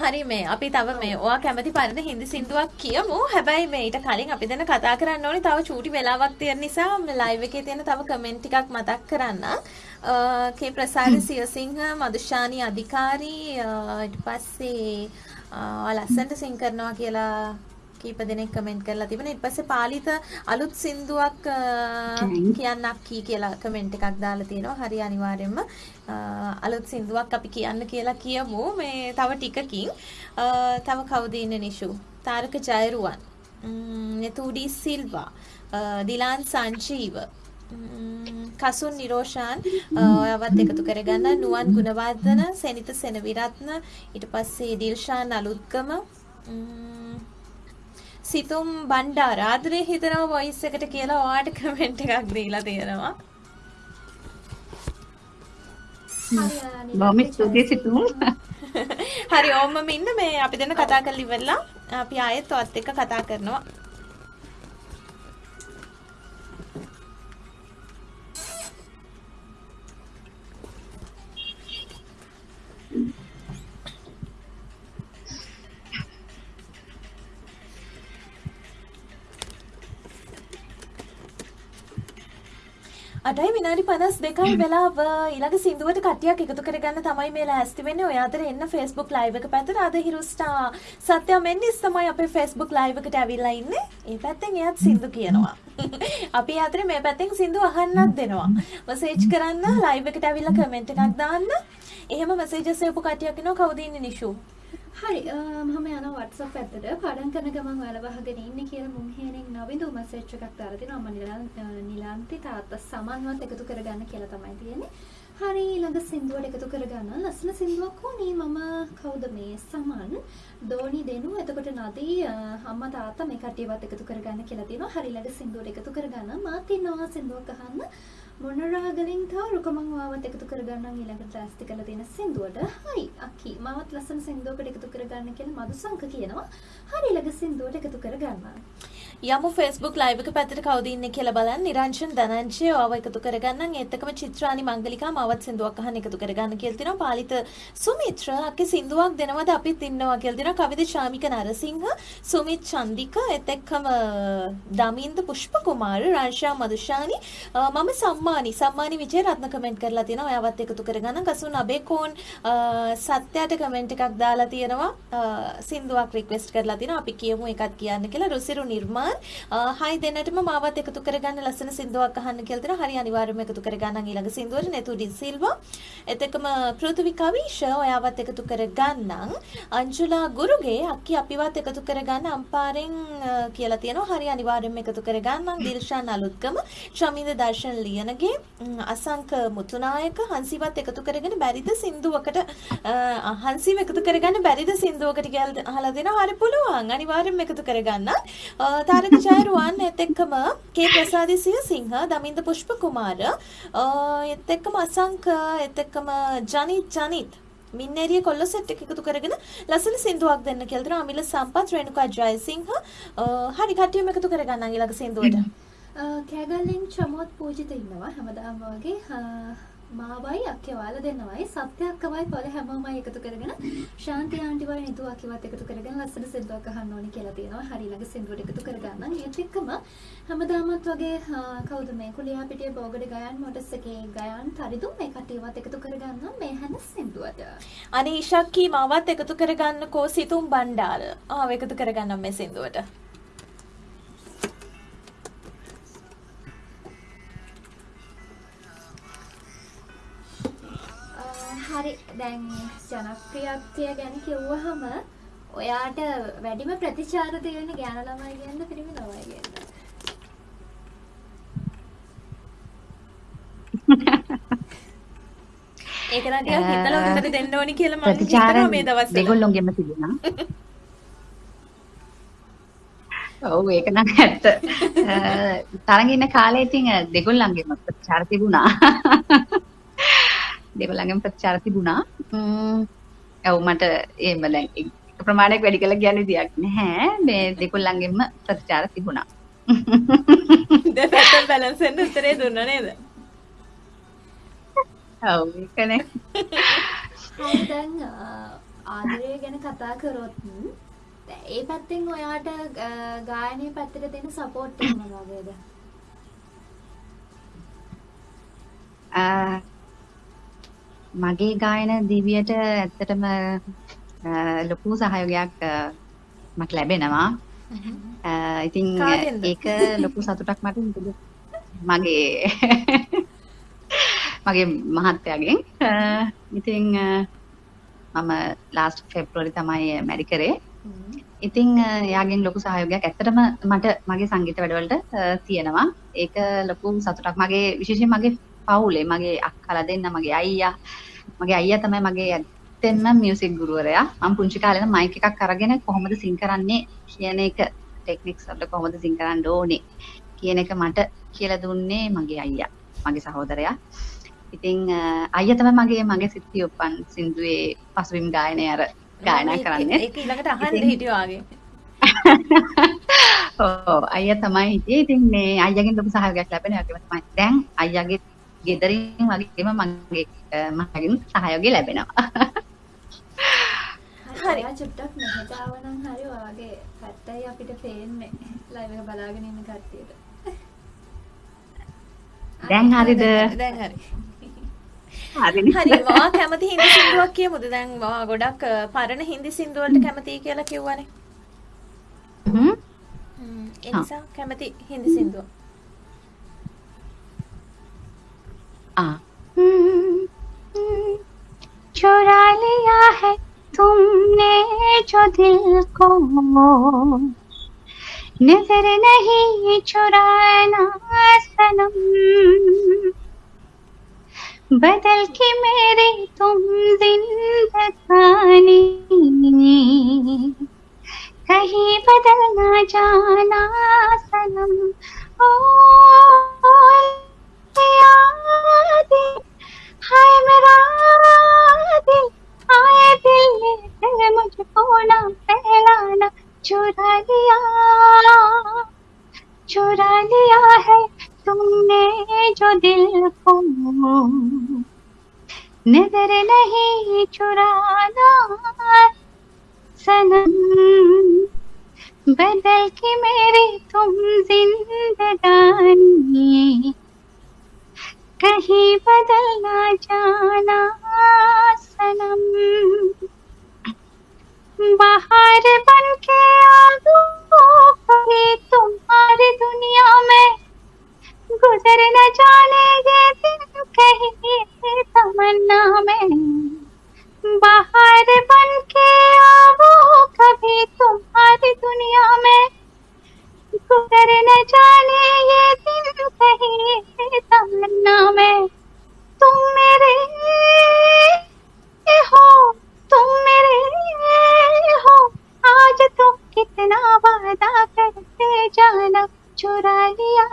හරි මේ අපි තව මේ ඔයා කැමති පරිදි හින්දි සින්දුවක් කියමු. හැබැයි මේ ඊට කලින් අපි දැන් කතා කරන්න ඕනේ තව චූටි වෙලාවක් තියෙන නිසා මේ ලයිව් එකේ තියෙන තව කමෙන්ට් ටිකක් මතක් කරන්න. කේ ප්‍රසාද සියසිංහ මදුෂානි අධිකාරී ඊට පස්සේ ලස්සනට සිං කරනවා කියලා කීප දෙනෙක් කමෙන්ට් කරලා තිබුණා. ඊට පස්සේ පාලිත අලුත් සින්දුවක් කියන්නක් කී කියලා කමෙන්ට් එකක් දාලා තියෙනවා. හරි අනිවාර්යෙන්ම අ, අලුත් සින්දුවක් අපි කියන්න කියලා කියමු. මේ තව ටිකකින් තව කවුද ඉන්නේ නිෂු? තාරක ජයරුවන්. නතුඩි සිල්වා. දිලාන් සංජීව. කසුන් නිරෝෂාන් ඔයාවත් එකතු කරගන්න නුවන් ගුණවර්ධන සෙනිත සෙනවිරත්න ඊට පස්සේ දිල්ෂාන් අලුත්ගම සිතුම් බණ්ඩාර ආදරේ හිතනවා වොයිස් එකට කියලා ඔයාට කමෙන්ට් එකක් දීලා තියෙනවා. බොහොම ස්තුතියි සිතුම්. [laughs] හරි ඕමම ඉන්න මේ අපි දෙන්න කතා කරලා ඉවරලා අපි ආයෙත් ඔයත් එක්ක කතා කරනවා. අටයි විනාඩි 52යි වෙලාව ඊළඟ සින්දුවට කට්ටියක් එකතු කරගන්න තමයි මේ ලෑස්ති වෙන්නේ. ඔය අතර එන්න Facebook live එක පැත්තට අද හිරුස්ටා සත්‍ය මෙන්නිස් තමයි අපේ Facebook live එකට ඇවිල්ලා ඉන්නේ. ඒ පැත්තෙන් එයාත් සින්දු කියනවා. [laughs] අපි අතරේ මේ පැත්තෙන් සින්දු අහන්නත් දෙනවා. මැසේජ් කරන්න live එකට ඇවිල්ලා කමෙන්ට් එකක් දාන්න. එහෙම මැසේජස් එපු කට්ටියක් ඉන්නවා කවුද ඉන්නේ නිෂු? හරි අ, මම යනවා WhatsApp පැත්තට පාඩම් කරන ගමන් ඔයාලා වහගෙන ඉන්නේ කියලා මුන් හේනෙන් නවිදු මැසේජ් එකක් දාලා තිනවා මම නිලන්- අ, නිලන්ති තාත්තා සමන්වත් එකතු කරගන්න කියලා තමයි තියෙන්නේ. හරි ඊළඟ සින්දුවට එකතු කරගන්න ලස්සන සින්දුවක් ඕනේ මම කවුද මේ සමන් දෝනි දෙනු එතකොට නදී අ, අම්මා තාත්තා මේ කට්ටියවත් එකතු කරගන්න කියලා තියෙනවා. හරි ඊළඟ සින්දුවට එකතු කරගන්න මාත් ඉන්නවා සින්දුවක් අහන්න. මොනරාගලින් තව රුකමං වාවත් එකතු කරගන්නම් ඊළඟට ට්‍රාස්ටි කරලා තියෙන සින්දුවට. හයි අකි මාවත් ලස්සන සින්දුවකට එකතු කරගන්න කියලා මදුසංක කියනවා. හරි ඊළඟ සින්දුවට එකතු කරගන්න. යමු Facebook live එක පැත්තට කවුද ඉන්නේ කියලා බලන්න. නිරංජන් ධනංජය ඔයව එකතු කරගන්නම්. ඒත් එක්කම චිත්‍රානි මංගලිකා මාවත් සින්දුවක් අහන්න එකතු කරගන්න කියලා තියෙනවා. පාලිත සුමිත්‍ර අක්කේ සින්දුවක් දෙනවද අපිත් ඉන්නවා කියලා තියෙනවා. කවිද ශාමික නරසිංහ, සුමිත් චන්දික, ඒත් එක්කම දමින්ද පුෂ්ප කුමාර, රංශා මදුෂානි, අ, මම සම්මානි, සම්මානි විජය රත්න කමෙන්ට් කරලා තියෙනවා. ඔයාවත් එකතු කරගන්න. කසුන් අබේකෝන් අ, සත්‍යයට කමෙන්ට් එකක් දාලා තියෙනවා. අ, සින්දුවක් රික්වෙස්ට් කරලා තියෙනවා. අපි කියමු එකක් කියන්න කියලා. රුසිරු නිර්මාල් රොස්මාන් හයි දෙන්නටම මාවත් එකතු කරගන්න ලස්සන සින්දුවක් අහන්න කියලා දෙනවා. හරි අනිවාර්යයෙන්ම එකතු කරගන්න ඊළඟ සින්දුවට නෙතුඩි සිල්වා. එතකම පෘථිවි කවිෂ ඔයාවත් එකතු කරගන්නම්. අංජුලා ගුරුගේ අක්කි අපිවත් එකතු කරගන්න අම්පාරෙන් කියලා තියෙනවා. හරි අනිවාර්යයෙන්ම එකතු කරගන්නම්. දිල්ෂාන් අලුත්කම, ශමින්ද දර්ශන ලියනගේ, අසංක මුතුනායක හංසිවත් එකතු කරගෙන බැරිද සින්දුවකට හංසිව එකතු කරගන්න බැරිද සින්දුවකට කියලා අහලා දෙනවා. හරි පුළුවන්. අනිවාර්යෙන්ම එකතු කරගන්න. තාරක ජයරුවන් එත් එක්කම කේ ප්‍රසාදි සියසිංහ, දමින්ද පුෂ්ප කුමාර, එත් එක්කම අසංක, එත් එක්කම ජනිත් ජනිත්. මින්නේරිය කොල්ල සෙට් එක එකතු කරගෙන ලස්සන සින්දුවක් දෙන්න කියලා දෙනවා. අමිල සම්පත් රේණුකා ජයසිංහ. හරි කට්ටියම එකතු කරගන්න ඊළඟ සින්දුවට. කෑගල්ලෙන් චමෝත් පූජිත ඉන්නවා හැමදාම වගේ. මාවයි අක්කවාල දෙන්නවයි සත්‍යයක්කවයි පොල හැමෝමයි එකතු කරගෙන ශාන්ති ආන්ටිවයි නිතු අකිවත් එකතු කරගෙන ලස්සන සින්දුවක් අහන්න ඕනි කියලා තියෙනවා. හරි ළඟ සින්දුවට එකතු කරගන්න ඒත් එක්කම හැමදාමත් වගේ කවුද මේ කුලියාපිටිය බෝගඩ ගයන් මොටස් එකේ ගයන් තරිදුම් මේ කට්ටියවත් එකතු කරගන්න මේ හැන සින්දුවට. අනේ ඉෂක්කී මාවත් එකතු කරගන්නකෝ සිතුම් බණ්ඩාර ආව එකතු කරගන්නම් මේ සින්දුවට. හරි දැන් ජනප්‍රියත්වය ගැන කිව්වහම ඔයාට වැඩිම ප්‍රතිචාර තියෙන ගෑන ළමයි කියන්න පිරිමි ළමයි කියන්න. ඒක නම් ටිකක් හිතලා උත්තර දෙන්න ඕනි කියලා මම ප්‍රතිචාර හිතනවා මේ දවස්වල. දෙගොල්ලොන්ගෙම තිබුණා. ඔව් ඒක නම් ඇත්ත. තරඟ ඉන්න කාලේ ඉතින් දෙගොල්ලන්ගෙම ප්‍රතිචාර තිබුණා. දෙගොල්ලන්ගෙම ප්‍රතිචාර තිබුණා. ඔව් මට එහෙම දැන් ප්‍රමාණයක් වැඩි කළා කියන්න විදියක් නැහැ. මේ දෙගොල්ලන්ගෙම ප්‍රතිචාර තිබුණා. දෙපැත්තෙන් බැලන්ස් වෙන්න උත්තරේ දුන්නා නේද? දැන් ආදරය ගැන කතා කරොත් ඒ පැත්තෙන් ඔයාට ගායනයේ පැත්තට දෙන සපෝට් මොනවද? මගේ ගායන දිවියට ඇත්තටම ලොකු සහයෝගයක් මට ලැබෙනවා. ඉතින්? ඒක ලොකු සතුටක් මට මගේ මගේ මහත්තයාගෙන් ඉතින් මම ලාස්ට් ෆෙබ්‍රුවරි තමයි මැරි කරේ. ඉතින් එයාගෙන් ලොකු සහයෝගයක් ඇත්තටම මට මගේ සංගීත වැඩවලට තියෙනවා. ඒක ලොකු සතුටක්. මගේ විශේෂයෙන් මගේ පවුලේ මගේ අක්කලා දෙන්න මගේ අයියා මගේ අයියා තමයි මගේ ඇත්තෙන්ම මියුසික් ගුරුවරයා. මම පුංචි කාලේ ඉඳන් මයික් එකක් අරගෙන කොහොමද සිං කරන්නේ කියන එක ටෙක්නික්ස් වලට කොහොමද සිං කරන්න ඕනේ කියන එක මට කියලා දුන්නේ මගේ අයියා. මගේ සහෝදරයා. ඉතින් අයියා තමයි මගේ මගේ සිත්ති උපන් සින්දුවේ පසුබිම් ගායනය අර ගායනා කරන්නේ. ඒක ඊළඟට අහන්න හිටියා වගේ. [laughs] ඔව් අයියා තමයි හිටියේ. ඉතින් මේ අයියාගෙන් ලොකු සහයෝගයක් ලැබෙනවා. ඒකම තමයි. දැන් අයියාගේ ගෙදරින් වගේම මගේ මගෙන් සහයෝගය ලැබෙනවා. හරි. චුට්ටක් මෙහෙට ආවනම් හරි ඔයාගේ පැත්තයි අපිට පේන්නේ. ලයිව් එක බලාගෙන ඉන්න කට්ටියට. දැන් හරිද? දැන් හරි. හරි වා කැමති හින්දි සින්දුවක් කියමුද? දැන් වා ගොඩක් පරණ හින්දි සින්දු වලට කැමතියි කියලා කිව්වනේ. හ්ම්. හ්ම්, ඒ නිසා කැමති හින්දි සින්දුව. आ। चुरा लिया है तुमने जो दिल को। नज़र नहीं चुराना सनम। बदल के मेरे तुम जिंदगानी कहीं बदल ना जाना सनम। ओ चुरा लिया चुरा लिया है तुमने जो दिल को। नज़र नहीं चुराना, सनम बदल के मेरी तुम जिंदगानी। कहीं बदल ना जाना सनम बाहर बन के आगे तुम्हारी दुनिया में। गुजर न जाने ये दिन कहीं तमन्ना में। बाहर बन के आओ कभी तुम्हारी दुनिया में। मुझको कर न जाने ये दिन कहीं तमन्ना मैं। तुम मेरे हो तुम मेरे हो। आज तो कितना वादा करते जाना चुरा लिया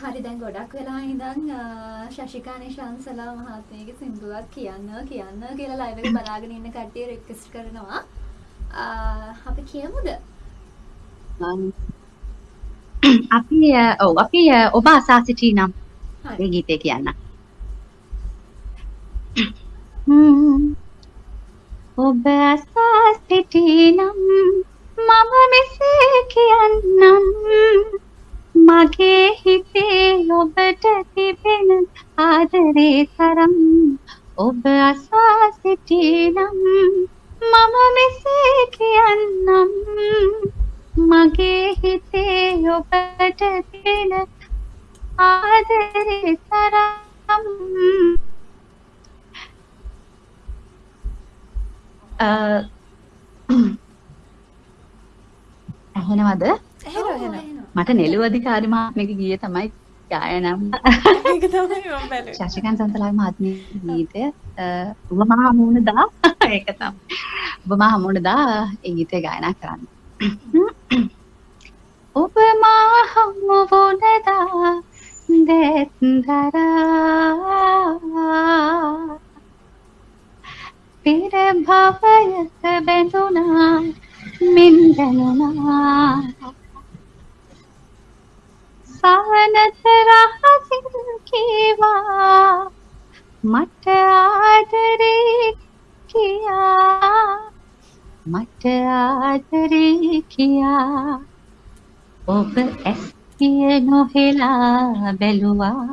හරි දැන් ගොඩක් වෙලා ඉඳන් ශශිකා නිශාන්සලා මහත්මියගේ සින්දුවක් කියන්න කියන්න කියලා ලයිව් එක බලාගෙන ඉන්න කට්ටිය රික්වෙස්ට් කරනවා අපි කියමුද? අපි ඔව් අපි ඔබ අසා සිටී නම්. මේ ගීතය කියන්න. ඔබ අසා සිටී නම් මම මෙසේ කියන්නම් මගේ හිතේ ඔබට තිබෙන ආදරේ තරම් ඔබ අසා සිටී නම් මම මෙසේ කියන්නම්. මගේ හිතේ ඔබට තිබෙන ආදරේ තරම්. ඇහෙනවද? එහෙම එහෙම. මට නෙළුව අධිකාරි මහත්මයාගේ ගීය තමයි ගායනම්. ඒක තමයි මම බැලුවේ. ශශිකාන්ත සන්තලාගේ මහත්මියගේ ගීතය. අ, ඔබ මා හමුවන දා ඒක තමයි ඔබ මා හමුවන දා ඒ ගීතය ගායනා කරන්න. [clears throat] ඔබ මා හමුවන දා දෙත්දරා පෙර භවයක බැඳුනා මෙන් දැනුණා සවනත රහසින් කීවා. මට ආදරේ කියා. මට ආදරේ කියා. ඔබ ඇස් පිය නොහෙලා බැලුවා.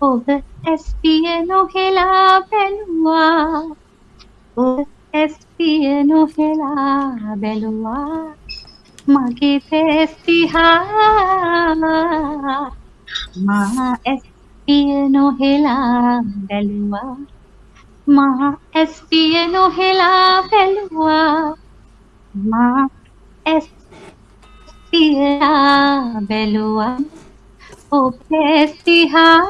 ඔබ ඇස් පිය නොහෙලා බැලුවා. ඔබ ඇස් පිය නොහෙලා බැලුවා. මගේ තෙස් දිහා මා ඇස් පිය නොහෙලා බැලුවා. Ma espía no oh, la belua. Ma espía belua. O oh, pestiha.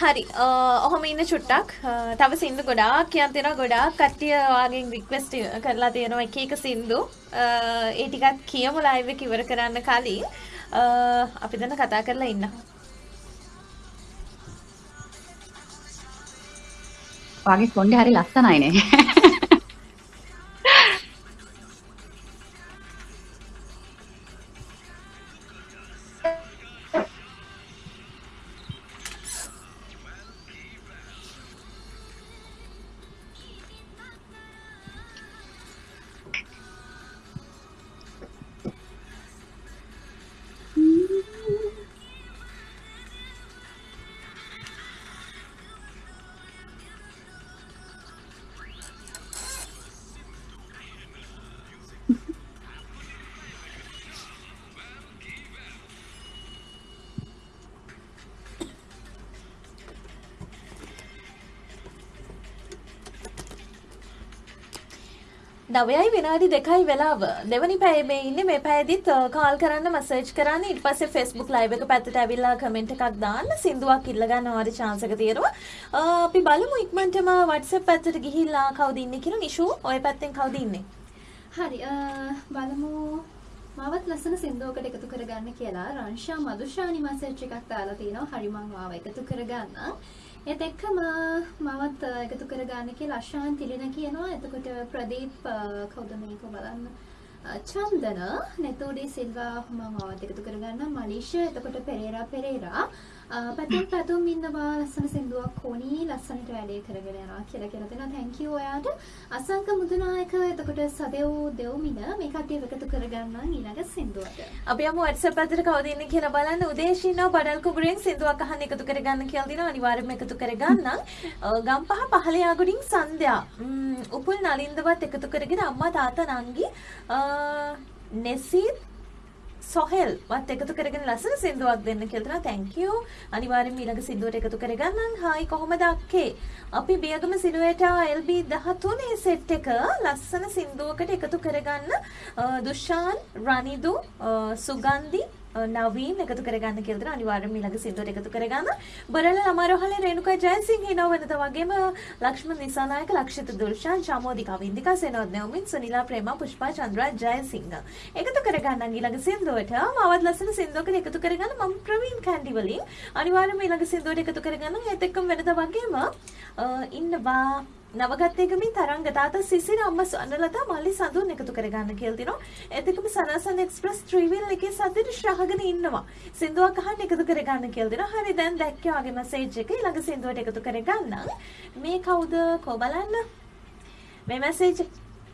හරි. අ, ඔහොම ඉන්න චුට්ටක්. අ, තව සින්දු ගොඩාක් කියන් තියෙනවා ගොඩාක් කට්ටිය වාගෙන් රික්වෙස්ට් කරලා තියෙනවා එක එක සින්දු. අ, ඒ ටිකත් කියමු ලයිව් එක ඉවර කරන්න කලින්. අ, අපි දැන් කතා කරලා ඉන්න. වගේ කොණ්ඩේ හරි ලස්සනයිනේ නවයයි විනාඩි දෙකයි වෙලාව. දෙවනි පැය මේ ඉන්නේ මේ පැයදිත් කාල් කරන්න මසේජ් කරන්න. ඊට පස්සේ Facebook live එක පැත්තට ඇවිල්ලා කමෙන්ට් එකක් දාන්න. සින්දුවක් ඉල්ල ගන්න වාරි chance එක තියෙනවා. අ, අපි බලමු ඉක්මනටම WhatsApp පැත්තට ගිහිල්ලා කවුද ඉන්නේ කියලා. නිෂු ඔය පැත්තෙන් කවුද ඉන්නේ? හරි අ, බලමු. මාවත් ලස්සන සින්දුවකට එකතු කරගන්න කියලා. රංශා මදුෂානි මැසේජ් එකක් දාලා තිනවා හරි මං මාව එකතු කරගන්න ඒත් එක්කම මාවත් අ, එකතු කරගන්න කියලා අශාන් තිලින කියනවා. එතකොට ප්‍රදීප් අ, කවුද මේක බලන්න? අ, චන්දන නෙතෝඩි සිල්වා මම මාවත් එකතු කරගන්න මලීෂ එතකොට පෙරේරා පෙරේරා. අ, Uh, පැතුම් පැතුම් ඉන්නවා ලස්සන සින්දුවක් ඕනි ලස්සනට වැඩේ කරගෙන යනවා කියලා කියලා දෙනවා. Thank you ඔයාට. අසංක මුදුනායක එතකොට සදෙව් දෙව්මින මේ කට්ටිය එකතු කරගන්න ඊළඟ සින්දුවට. අපි යමු WhatsApp පැත්තට කවුද ඉන්නේ කියලා බලන්න. උදේශීනව බඩල් කුඹුරෙන් සින්දුවක් අහන්න එකතු කරගන්න කියලා දිනවා. අනිවාර්යයෙන්ම එකතු කරගන්න අ, uh, ගම්පහ පහළ යාගොඩින් සන්ධ්‍යා. ම්ම්, උපුල් නලින්දවත් එකතු කරගෙන අම්මා තාත්තා නංගි uh, අ, නෙසිත් සොහෙල් වත් එකතු කරගෙන ලස්සන සින්දුවක් දෙන්න කියලා තියෙනවා. thank you. අනිවාර්යෙන්ම ඊළඟ සින්දුවට එකතු කරගන්නම්. හායි කොහොමද අක්කේ? අපි බියගම සිලුවේටා LB 13 සෙට් එක ලස්සන සින්දුවකට එකතු කරගන්න අ, දුෂාන්, රනිදු, අ, සුගන්ධි නවීන් එකතු කරගන්න කියලා දෙනවා. අනිවාර්යයෙන්ම ඊළඟ සින්දුවට එකතු කරගන්න. බරල ළමාරෝහලේ රේණුකා ජයසිංහ හිනව වෙනද වගේම ලක්ෂ්මන් නිසානායක ලක්ෂිත දුර්ෂාන් චමෝදිකා වින්දිකා සෙනෝත් නෙවමින් සුනිලා ප්‍රේමා පුෂ්පා චන්ද්‍රා ජයසිංහ. එකතු කරගන්න ඊළඟ සින්දුවට මවත් ලස්සන සින්දුවකට එකතු කරගන්න මම ප්‍රවීන් කැන්ඩි වලින්. අනිවාර්යයෙන්ම ඊළඟ සින්දුවට එකතු කරගන්න ඒත් එක්කම වෙනද වගේම අ, ඉන්නවා නවගත්තේකමින් තරංග තාතා සිසිර අම්ම සන්නලතා මල්ලි සඳුන් එකතු කරගන්න කියලා තිනවා. ඒත් එක්කම සනසන් එක්ස්ප්‍රස් ත්‍රිවිල් එකේ සද්දෙට ශ්‍රහගෙන ඉන්නවා. සින්දුවක් අහන්න එකතු කරගන්න කියලා දෙනවා. හරි දැන් දැක්කේ වගේ මැසේජ් එක ඊළඟ සින්දුවට එකතු කරගන්න. මේ කවුද කෝ බලන්න. මේ මැසේජ්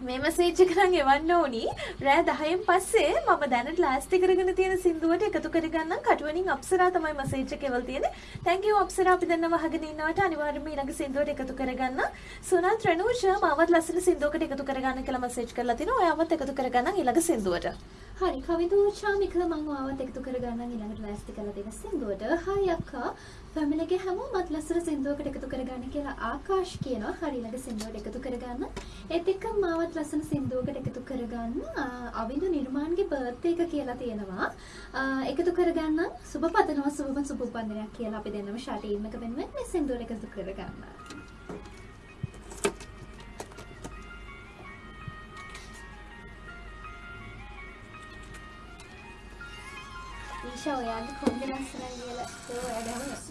මේ මැසේජ් එක නම් එවන්න ඕනි. රෑ 10න් පස්සේ මම දැනට ලෑස්ති කරගෙන තියෙන සින්දුවට එකතු කරගන්නම්. කටුවනින් අප්සරා තමයි මැසේජ් එක එවල් තියෙන්නේ. Thank you Apsara. අපි දෙන්නව අහගෙන ඉන්නවට අනිවාර්යයෙන්ම ඊළඟ සින්දුවට එකතු කරගන්න. සුනත් රණූෂ මාවත් ලස්සන සින්දුවකට එකතු කරගන්න කියලා මැසේජ් කරලා තිනවා. ඔයාවත් එකතු කරගන්න ඊළඟ සින්දුවට. හරි කවිදු ශාමික මං ආවත් එකතු කරගන්න ඊළඟට ලෑස්ති කරලා දෙන සින්දුවට. හයි අක්කා ෆැමිලිගේ හැමෝමත් ලස්සන සින්දුවකට එකතු කරගන්න කියලා ආකාශ් කියනවා. හරි ඊළඟ සින්දුවට එකතු කරගන්න. ඒත් එක්ක මාවත් ලස්සන සින්දුවකට එකතු කරගන්න ආ, අවිඳු නිර්මාන්ගේ බර්ත්ඩේ එක කියලා තියෙනවා. ආ, එකතු කරගන්න සුබ පතනවා සුබම සුබ උපන්දිනයක් කියලා අපි දෙන්නම ෂාට් ටීම් එක වෙනුවෙන් මේ සින්දුවට එකතු කරගන්න.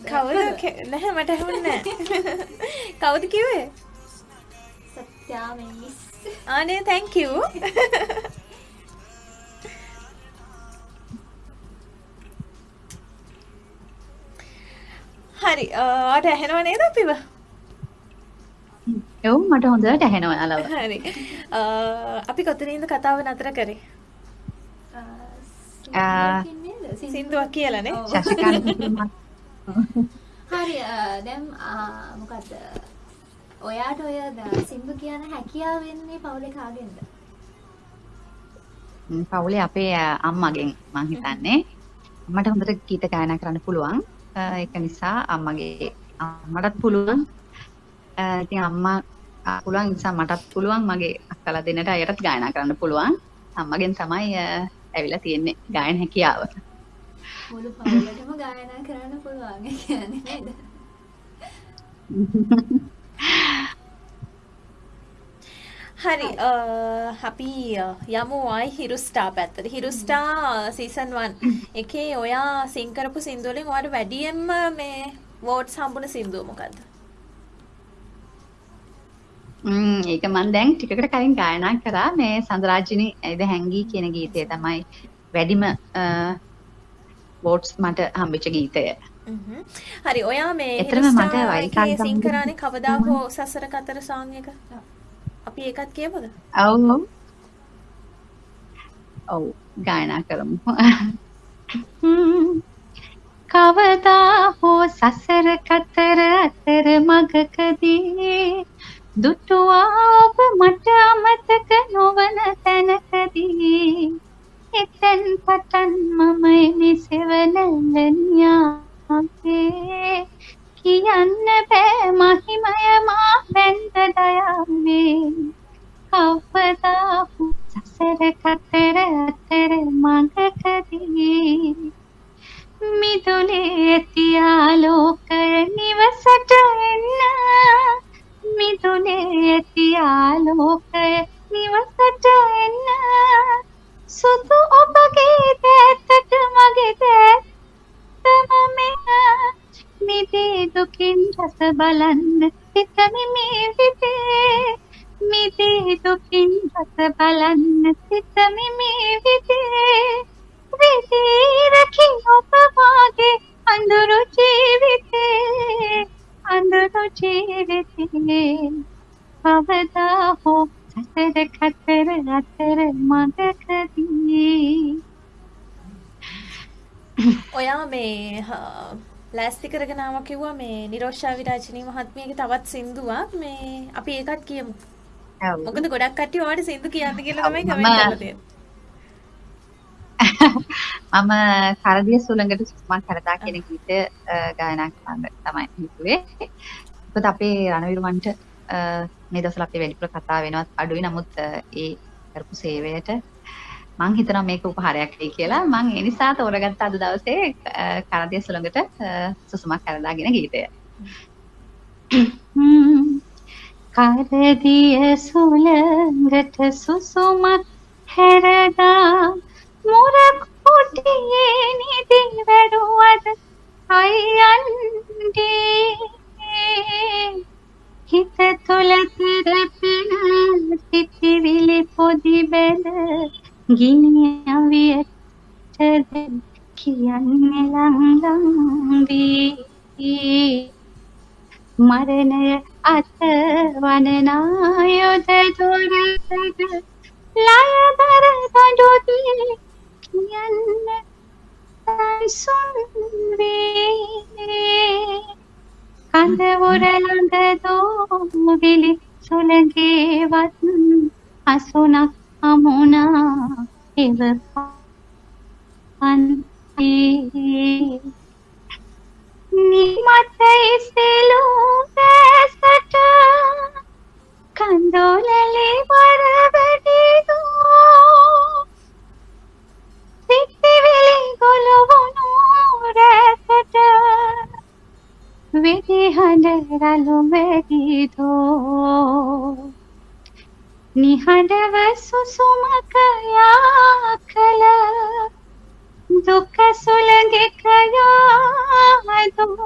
කවුද නැහැ මට ඇහුන්නේ නැහැ. [laughs] කවුද කිව්වේ? සත්‍යා මිස්. ආනේ thank you. [laughs] හරි ආට ඇහෙනව නේද අපිව? එව් මට හොඳට ඇහෙනවා යාලව. හරි. අපි කොතනින්ද කතාව නතර කරේ? ආ. සින්දුවක් කියලානේ [laughs] හරි අ, මොකද්ද? ඔයාට ඔය සින්දු කියන හැකියාව වෙන්නේ පවුලේ කාගෙන්ද? පවුලේ අපේ අම්මගෙන් මං හිතන්නේ. අම්මට හොඳට ගීත ගායනා කරන්න පුළුවන්. ඒක නිසා අම්මගේ අම්මටත් පුළුවන්. ඉතින් අම්මා පුළුවන් නිසා මටත් පුළුවන් මගේ අක්කලා දෙන්නට අයටත් ගායනා කරන්න පුළුවන්. අම්මගෙන් තමයි ඇවිල්ලා තියෙන්නේ ගායන හැකියාව මුළු පවුලටම ගායනා කරන්න පුළුවන්. ඒ කියන්නේ නේද? හරි අපි යමු ආයි හිරුස්ටා පැත්තට. හිරුස්ටා සීසන් 1 එකේ ඔයා සිං කරපු සින්දු වලින් ඔයාට වැඩියෙන්ම මේ වෝට්ස් හම්බුන සින්දුව මොකද්ද? ඒක මම දැන් ටිකකට කලින් ගායනා කරා මේ සඳරාජිනි ඇයිද හැංගී කියන ගීතය තමයි වැඩිම වෝට්ස් මට හම්බෙච්ච ගීතය. හරි ඔයා මේ එතරම් මට හිරුස්ටා වයිකා එකේ සිං සම්බන්ධ කරානේ කවදා හෝ සසර කතර සෝං එක? අපි ඒකත් කියමුද? ඔව්. ඔව්. ගායනා කරමු. කවදා හෝ සසර කතර අතර මගකදී දුටුවා ඔබ මට අමතක නොවන තැනකදී එතෙන් පටන් මම එමි සෙවනැල්ලනියාගේ කියන්න බෑ මහිමය මා වැන්ද දයාවේ කවදා හෝ සසර කතර අතර මඟකදී. මිදුලේ ඇති ආලෝකය නිවසට එන්න. මිදුලේ ඇති ආලෝකය නිවසට එන්න. සුදු ඔබගේ දෑතට මගේ දෑතම මෙන්න මිදේ දුකින් රස බලන්න සිතමි මේ විදේ. මිදේ දුකින් රස බලන්න සිතමි මේ විදේ. විදේ රකි ඔබ වාගේ අඳුරු ජීවිතේ. අඳුරු ජීවිතේ. කවදා හෝ සසර කතර අතර මඟකදී ඔයා මේ ලෑස්ති කරගෙන ආවා කිව්වා මේ නිරෝෂා විරාජිනී මහත්මියගේ තවත් සින්දුවක් මේ අපි ඒකත් කියමු. මොකද ගොඩක් කට්ටිය ඔයාලට සින්දු කියන්න කියලා තමයි කමෙන්ට් මම- කරදිය සුළඟට සුමන් කරදා කියන ගීතය ගායනා කරන්න තමයි හිතුවේ. මොකද අපේ රණවිරුවන්ට මේ දවස්වල අපේ වැඩිපුර කතා වෙනවත් අඩුයි. නමුත් ඒ කරපු සේවයට මං හිතනවා මේක උපහාරයක් වෙයි කියලා. මං ඒ නිසා තෝරගත්ත අද දවසේ කරදිය සුළඟට සුසුමක් කරදාගෙන ගීතය. කරදිය සුළඟට සුසුමක් හැරදා මුර කුටියේ නිදි වැරුවද අයියන්ගේ හිත තුළ කරපෙන සිතිවිලි පොදි බැල ගිනි අවියට කියන්නේ ලංලං වී මරණය අත වනනා යොද දොරටද ලයදර දඩුදී කියන්න සංසුන් වේ කඳවුර ළඟ දෝවිලි සුළඟේවත් අසුනක් හමුණා එව පන්තිේ නිමත ඉස්සෙලූ දැසට කඳෝලලේ වරවැඩිදු රළු වැදිදෝ නිහඬව සුසුමක යා කළ දුක සුළඟෙක යාදෝ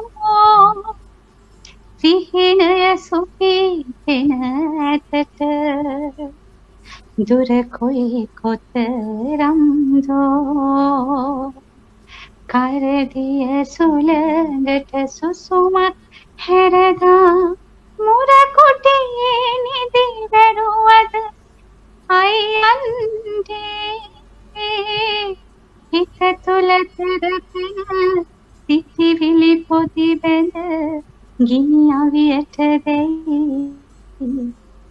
සිහිනය සුපීපෙන ඇතට. දුර කොයි කොතරම්දෝ. කරදිය සුළඟට සුසුමක් හැරදා? මුර කුටියේ නිදි වැරුවද අයියන්ගේ හිත තුළ කරපෙන සිතිවිලි පොදි බැඳ ගිනි අවියට දෙයි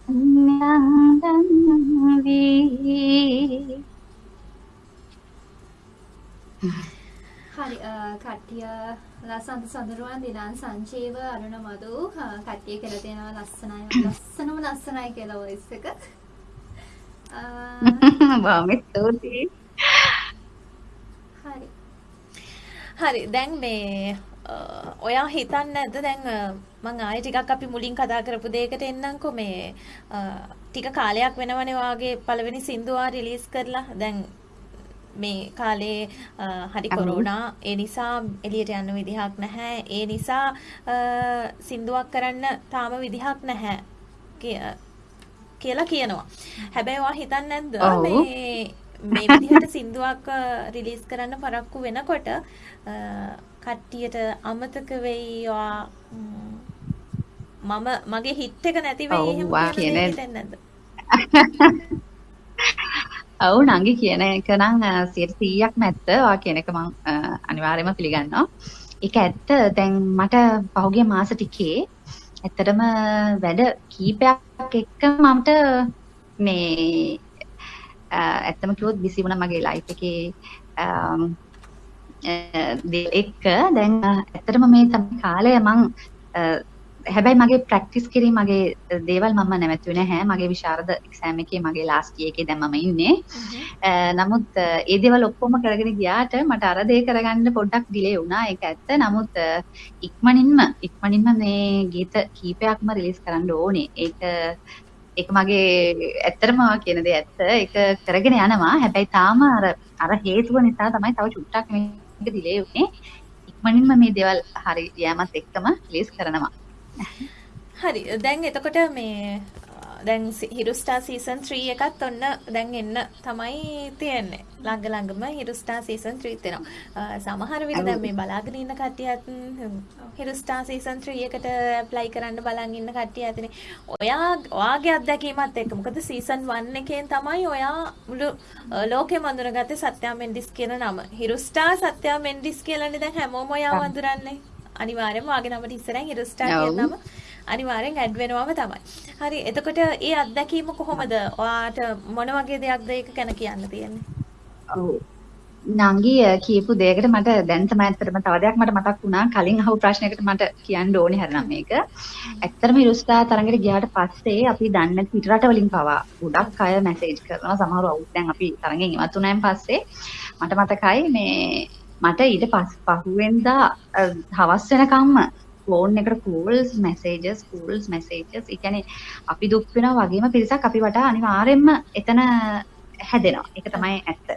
නංගන් වී හරි කට්ටිය ලස්සන්ත සඳරුවන් දිනාන් සංචේව අරුණ මදු. කට්ටිය කියලා තියෙනවා ලස්සනයි ලස්සනම ලස්සනයි කියලා වොයිස් එක. බොහොම [laughs] ස්තුතියි හරි. හරි දැන් මේ ඔයා හිතන්නේ නැද්ද? දැන් මං ආයෙ ටිකක් අපි මුලින් කතා කරපු දෙයකට එන්නම්කෝ. මේ ටික කාලයක් වෙනවනේ වාගේ පළවෙනි සින්දුවා රිලීස් කරලා. දැන් මේ කාලේ හරි කොරෝනා. ඒ නිසා එළියට යන්න විදිහක් නැහැ. ඒ නිසා සින්දුවක් කරන්න තාම විදිහක් නැහැ. කියලා කියනවා. හැබැයි ඔයා හිතන්නේ නැද්ද? මේ මේ විදිහට සින්දුවක් රිලීස් කරන්න පරක්කු වෙනකොට කට්ටියට අමතක වෙයි මම මගේ හිට් එක නැති වෙයි එහෙම කියන නැද්ද? [laughs] ඔව් නංගි කියන එක නම් 100%ක්ම ඇත්ත. වා කියන එක මම අනිවාර්යයෙන්ම පිළිගන්නවා. ඒක ඇත්ත. දැන් මට පහුගිය මාස ටිකේ ඇත්තටම වැඩ කීපයක් එක්ක මමට මේ ඇත්තම කිව්වොත් බිසි වුණා මගේ ලයිෆ් එකේ එක්ක දැන් ඇත්තටම මේ තමයි කාලය මං හැබැයි මගේ ප්‍රැක්ටිස් කිරීම මගේ දේවල් මම නැවතුනේ නැහැ. මගේ විශාරද එක්සෑම් එකේ මගේ ලාස්ට් එකේ දැන් මම ඉන්නේ. නමුත් ඒ දේවල් ඔක්කොම කරගෙන ගියාට මට අර දේ කරගන්න පොඩ්ඩක් ඩිලේ වුණා. ඒක ඇත්ත. නමුත් ඉක්මනින්ම ඉක්මනින්ම මේ ගීත කීපයක්ම රිලීස් කරන්න ඕනේ. ඒක ඒක මගේ ඇත්තටම කියන දේ ඇත්ත. ඒක කරගෙන යනවා. හැබැයි තාම අර අර හේතුව නිසා තමයි තව චුට්ටක් මේ එක ඩිලේ වුනේ. ඉක්මනින්ම මේ දේවල් හරි යෑමත් එක්කම රිලීස් කරනවා. හරි. දැන් එතකොට මේ දැන් හිරුස්ටා සීසන් 3 එකත් ඔන්න දැන් එන්න තමයි තියෙන්නේ. ළඟ ළඟම හිරුස්ටා සීසන් 3 තියෙනවා. සමහර විට දැන් මේ බලාගෙන ඉන්න කට්ටියත් හිරුස්ටා සීසන් 3 එකට ඇප්ලයි කරන්න බලන් ඉන්න කට්ටිය ඇතිනේ. ඔයා ඔයාගේ අත්දැකීමත් එක්ක මොකද සීසන් 1 එකෙන් තමයි ඔයා මුළු ලෝකෙම අඳුරගත්තේ සත්‍යා මෙන්ඩිස් කියන නම. හිරුස්ටා සත්‍යා මෙන්ඩිස් කියලානේ දැන් හැමෝම ඔයාව අඳුරන්නේ. අනිවාර්යයෙන්ම ඔයාගේ නමට ඉස්සරහින් හිරුස්ටා කියන නම අනිවාර්යෙන් ඇඩ් වෙනවම තමයි. හරි එතකොට ඒ අත්දැකීම කොහොමද? ඔයාට මොන වගේ දෙයක්ද ඒක ගැන කියන්න තියෙන්නේ? ඔව්. නංගි කියපු දෙයකට මට දැන් තමයි ඇත්තටම තව දෙයක් මට මතක් වුණා කලින් අහපු ප්‍රශ්නයකට මට කියන්න ඕනේ හරිනම් මේක. ඇත්තටම ඉරුස්තා තරඟට ගියාට පස්සේ අපි දන්නේ නැති පිට රටවලින් පවා ගොඩක් අය මැසේජ් කරනවා සමහරව අවුත් දැන් අපි තරගෙන් ඉවත් වුණායින් පස්සේ මට මතකයි මේ මට ඊට පස් පහුවෙන්දා අ, හවස් වෙනකම්ම ෆෝන් එකට කෝල්ස් මැසේජස් කෝල්ස් මැසේජස් ඒ කියන්නේ අපි දුක් වෙනවා වගේම පිරිසක් අපි වටා අනිවාර්යෙන්ම එතන හැදෙනවා. ඒක තමයි ඇත්ත.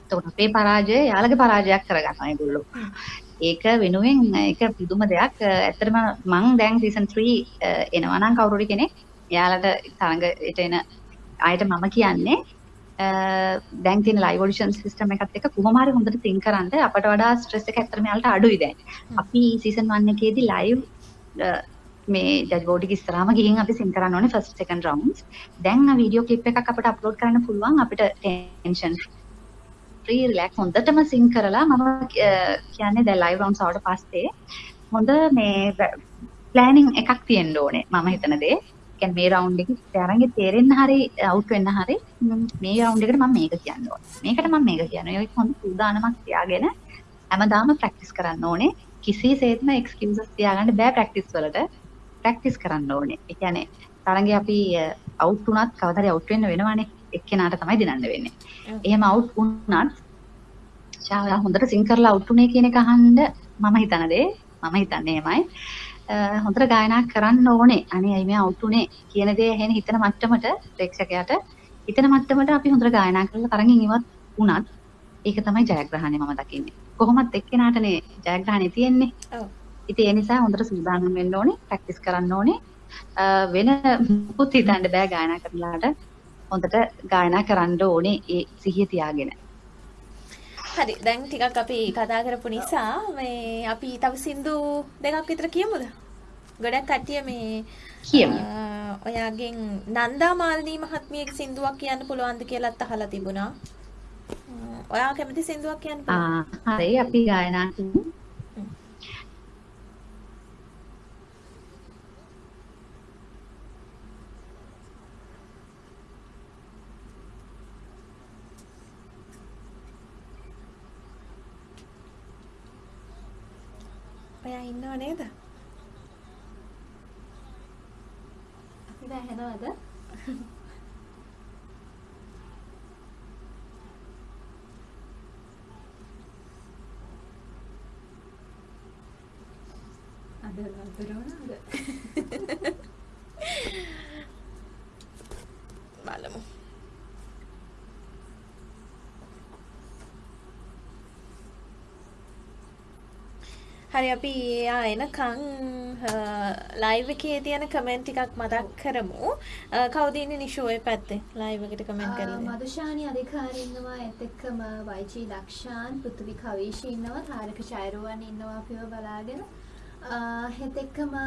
එතකොට අපේ පරාජය යාළගේ පරාජයක් කරගන්නවා ඒගොල්ලෝ. ඒක වෙනුවෙන් ඒක පුදුම දෙයක්. ඇත්තටම මං දැන් සීසන් 3 එනවා නම් කවුරු හරි කෙනෙක් යාළට තරඟයට එන අයට මම කියන්නේ අ, දැන් තියෙන ලයිව් ඔඩිෂන් සිස්ටම් එකත් එක්ක කොහොම හරි හොඳට තින්ක් කරන්න අපට වඩා ස්ට්‍රෙස් එක ඇත්තටම යාළට අඩුයි දැන්. අපි සීසන් 1 එකේදී ලයිව් මේ ජජ් බෝඩ් එක ඉස්සරහම ගිහින් අපි සින් කරන්න ඕනේ ෆස්ට් සෙකන්ඩ් රවුන්ඩ්ස්. දැන් වීඩියෝ ක්ලිප් එකක් අපිට අප්ලෝඩ් කරන්න පුළුවන් අපිට ටෙන්ෂන් ෆ්‍රී රිලැක්ස් හොඳටම සින් කරලා මම කියන්නේ දැන් ලයිව් රවුන්ඩ්ස් ආවට පස්සේ හොඳ මේ ප්ලෑනින් එකක් තියෙන්න ඕනේ මම හිතන දේ. කියන්නේ මේ රවුන්ඩ් එකේ තරංගේ තේරෙන්න හරි අවුට් වෙන්න හරි ම්, රවුන්ඩ් එකට මම මේක කියන්න ඕනේ. මේකට මම මේක කියනවා. ඒක හොඳ සූදානමක් තියාගෙන හැමදාම ප්‍රැක්ටිස් කරන්න ඕනේ. කිසිසේත්ම එක්ස්කියුසස් තියාගන්න බෑ ප්‍රැක්ටිස් වලට. ප්‍රැක්ටිස් කරන්න ඕනේ. ඒ කියන්නේ තරංගේ අපි අවුට් වුණත් කවදාද අවුට් වෙන්න වෙනවනේ. එක්කෙනාට තමයි දිනන්න වෙන්නේ. එහෙම අවුට් වුණත් ශාලා හොඳට සිං කරලා අවුට් උනේ කියන එක අහන්න මම හිතන දේ මම හිතන්නේ එහෙමයි. හොඳට ගායනා කරන්න ඕනේ. අනේ අයි මේ අවුට් උනේ කියන දේ ඇහෙන හිතන මට්ටමට ප්‍රේක්ෂකයාට හිතන මට්ටමට අපි හොඳට ගායනා කරලා තරඟින් ඉවත් වුණත් ඒක තමයි ජයග්‍රහණය මම දකින්නේ. කොහොමත් එක්කෙනාටනේ ජයග්‍රහණය තියෙන්නේ. ඔව්. ඉතින් ඒ නිසා හොඳට සූදානම් වෙන්න ඕනේ, ප්‍රැක්ටිස් කරන්න ඕනේ. වෙන මුකුත් හිතන්න බෑ ගායනා කරලාට. හොඳට ගායනා කරන්න ඕනේ ඒ සිහිය තියාගෙන. හරි දැන් ටිකක් අපි කතා කරපු නිසා මේ අපි තව සින්දු දෙකක් විතර කියමුද? ගොඩක් කට්ටිය මේ කියමු. ඔයාගෙන් නන්දා මාලිනී මහත්මියගේ සින්දුවක් කියන්න පුළුවන්ද කියලාත් අහලා තිබුණා. ඔයා කැමති සින්දුවක් කියන්න පුළුවන්ද? ආ හරි අපි ගායනා කරමු. ඔයා ඉන්නව නේද? අපිට ඇහෙනවද? අද නතර වුණාද? බලමු. හරි අපි එයා එනකන් ලයිව් එකේ තියෙන කමෙන්ට් ටිකක් මතක් කරමු. කවුද ඉන්නේ නිෂෝ ඔය පැත්තේ? ලයිව් එකට කමෙන්ට් කරලා. මදුෂානි අධිකාරී ඉන්නවා ඒත් එක්කම වයිජී ලක්ෂාන් පෘථිවි කවීෂ ඉන්නවා තාරක චෛරුවන් ඉන්නවා අපිව බලාගෙන ඒත් එක්කම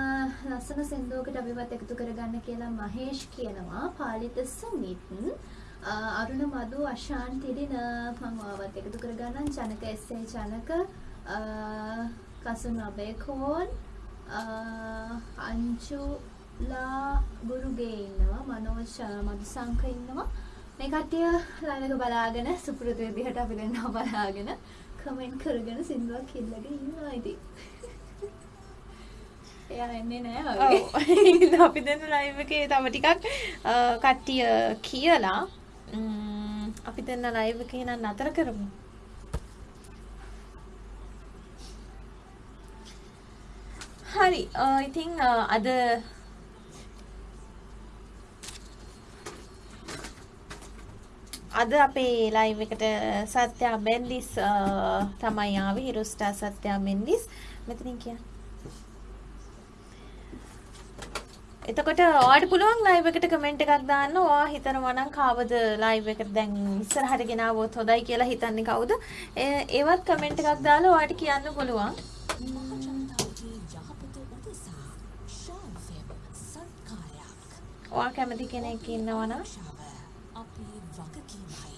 ලස්සන සින්දුවකට අපිවත් එකතු කරගන්න කියලා මහේෂ් කියනවා පාලිත සුමිත් අරුණ මදු අශාන් තිරින මම ඔයාවත් එකතු කරගන්නම් ජනක එස්.ඒ. ජනක ආ, කසුන් අබේකෝන් ආ, අංචුලා ගුරුගේ ඉන්නවා මනෝජ් මදුසංක ඉන්නවා මේ කට්ටිය ලයිව් එක බලාගෙන සුපුරුදු විදිහට අපි දෙන්නව බලාගෙන කමෙන්ට් කරගෙන සින්දුවක් ඉල්ලගෙන ඉන්නවා ඉතින් එයා එන්නේ නෑ වගේ ඔව්. අපි දෙන්න ලයිව් එකේ තව ටිකක් අ, කට්ටිය කියලා ම්ම්, අපි දෙන්න ලයිව් එකේ නම් නතර කරමු. හරි. අ, ඉතින් අ, අද අද අපේ ලයිව් එකට සත්‍යා මෙන්ඩිස් අ, තමයි ආවේ හිරුස්ටා සත්‍යා මෙන්ඩිස් මෙතනින් කියන්න. එතකොට ඔයාට පුළුවන් ලයිව් එකට කමෙන්ට් එකක් දාන්න. ඔයා හිතනවා නම් කවද ලයිව් එකට දැන් ඉස්සරහට ගෙනාවොත් හොඳයි කියලා හිතන්නේ කවුද? ඒ- ඒවත් කමෙන්ට් එකක් දාලා ඔයාට කියන්න පුළුවන්. ඔයා කැමති කෙනෙක් ඉන්නවා නම් ශාව අපේ වගකීමයි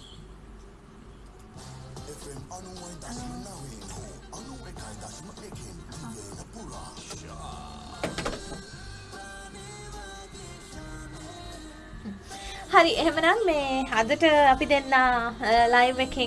හරි එහෙමනම් මේ අදට අපි දෙන්න ලයිව් එකෙන්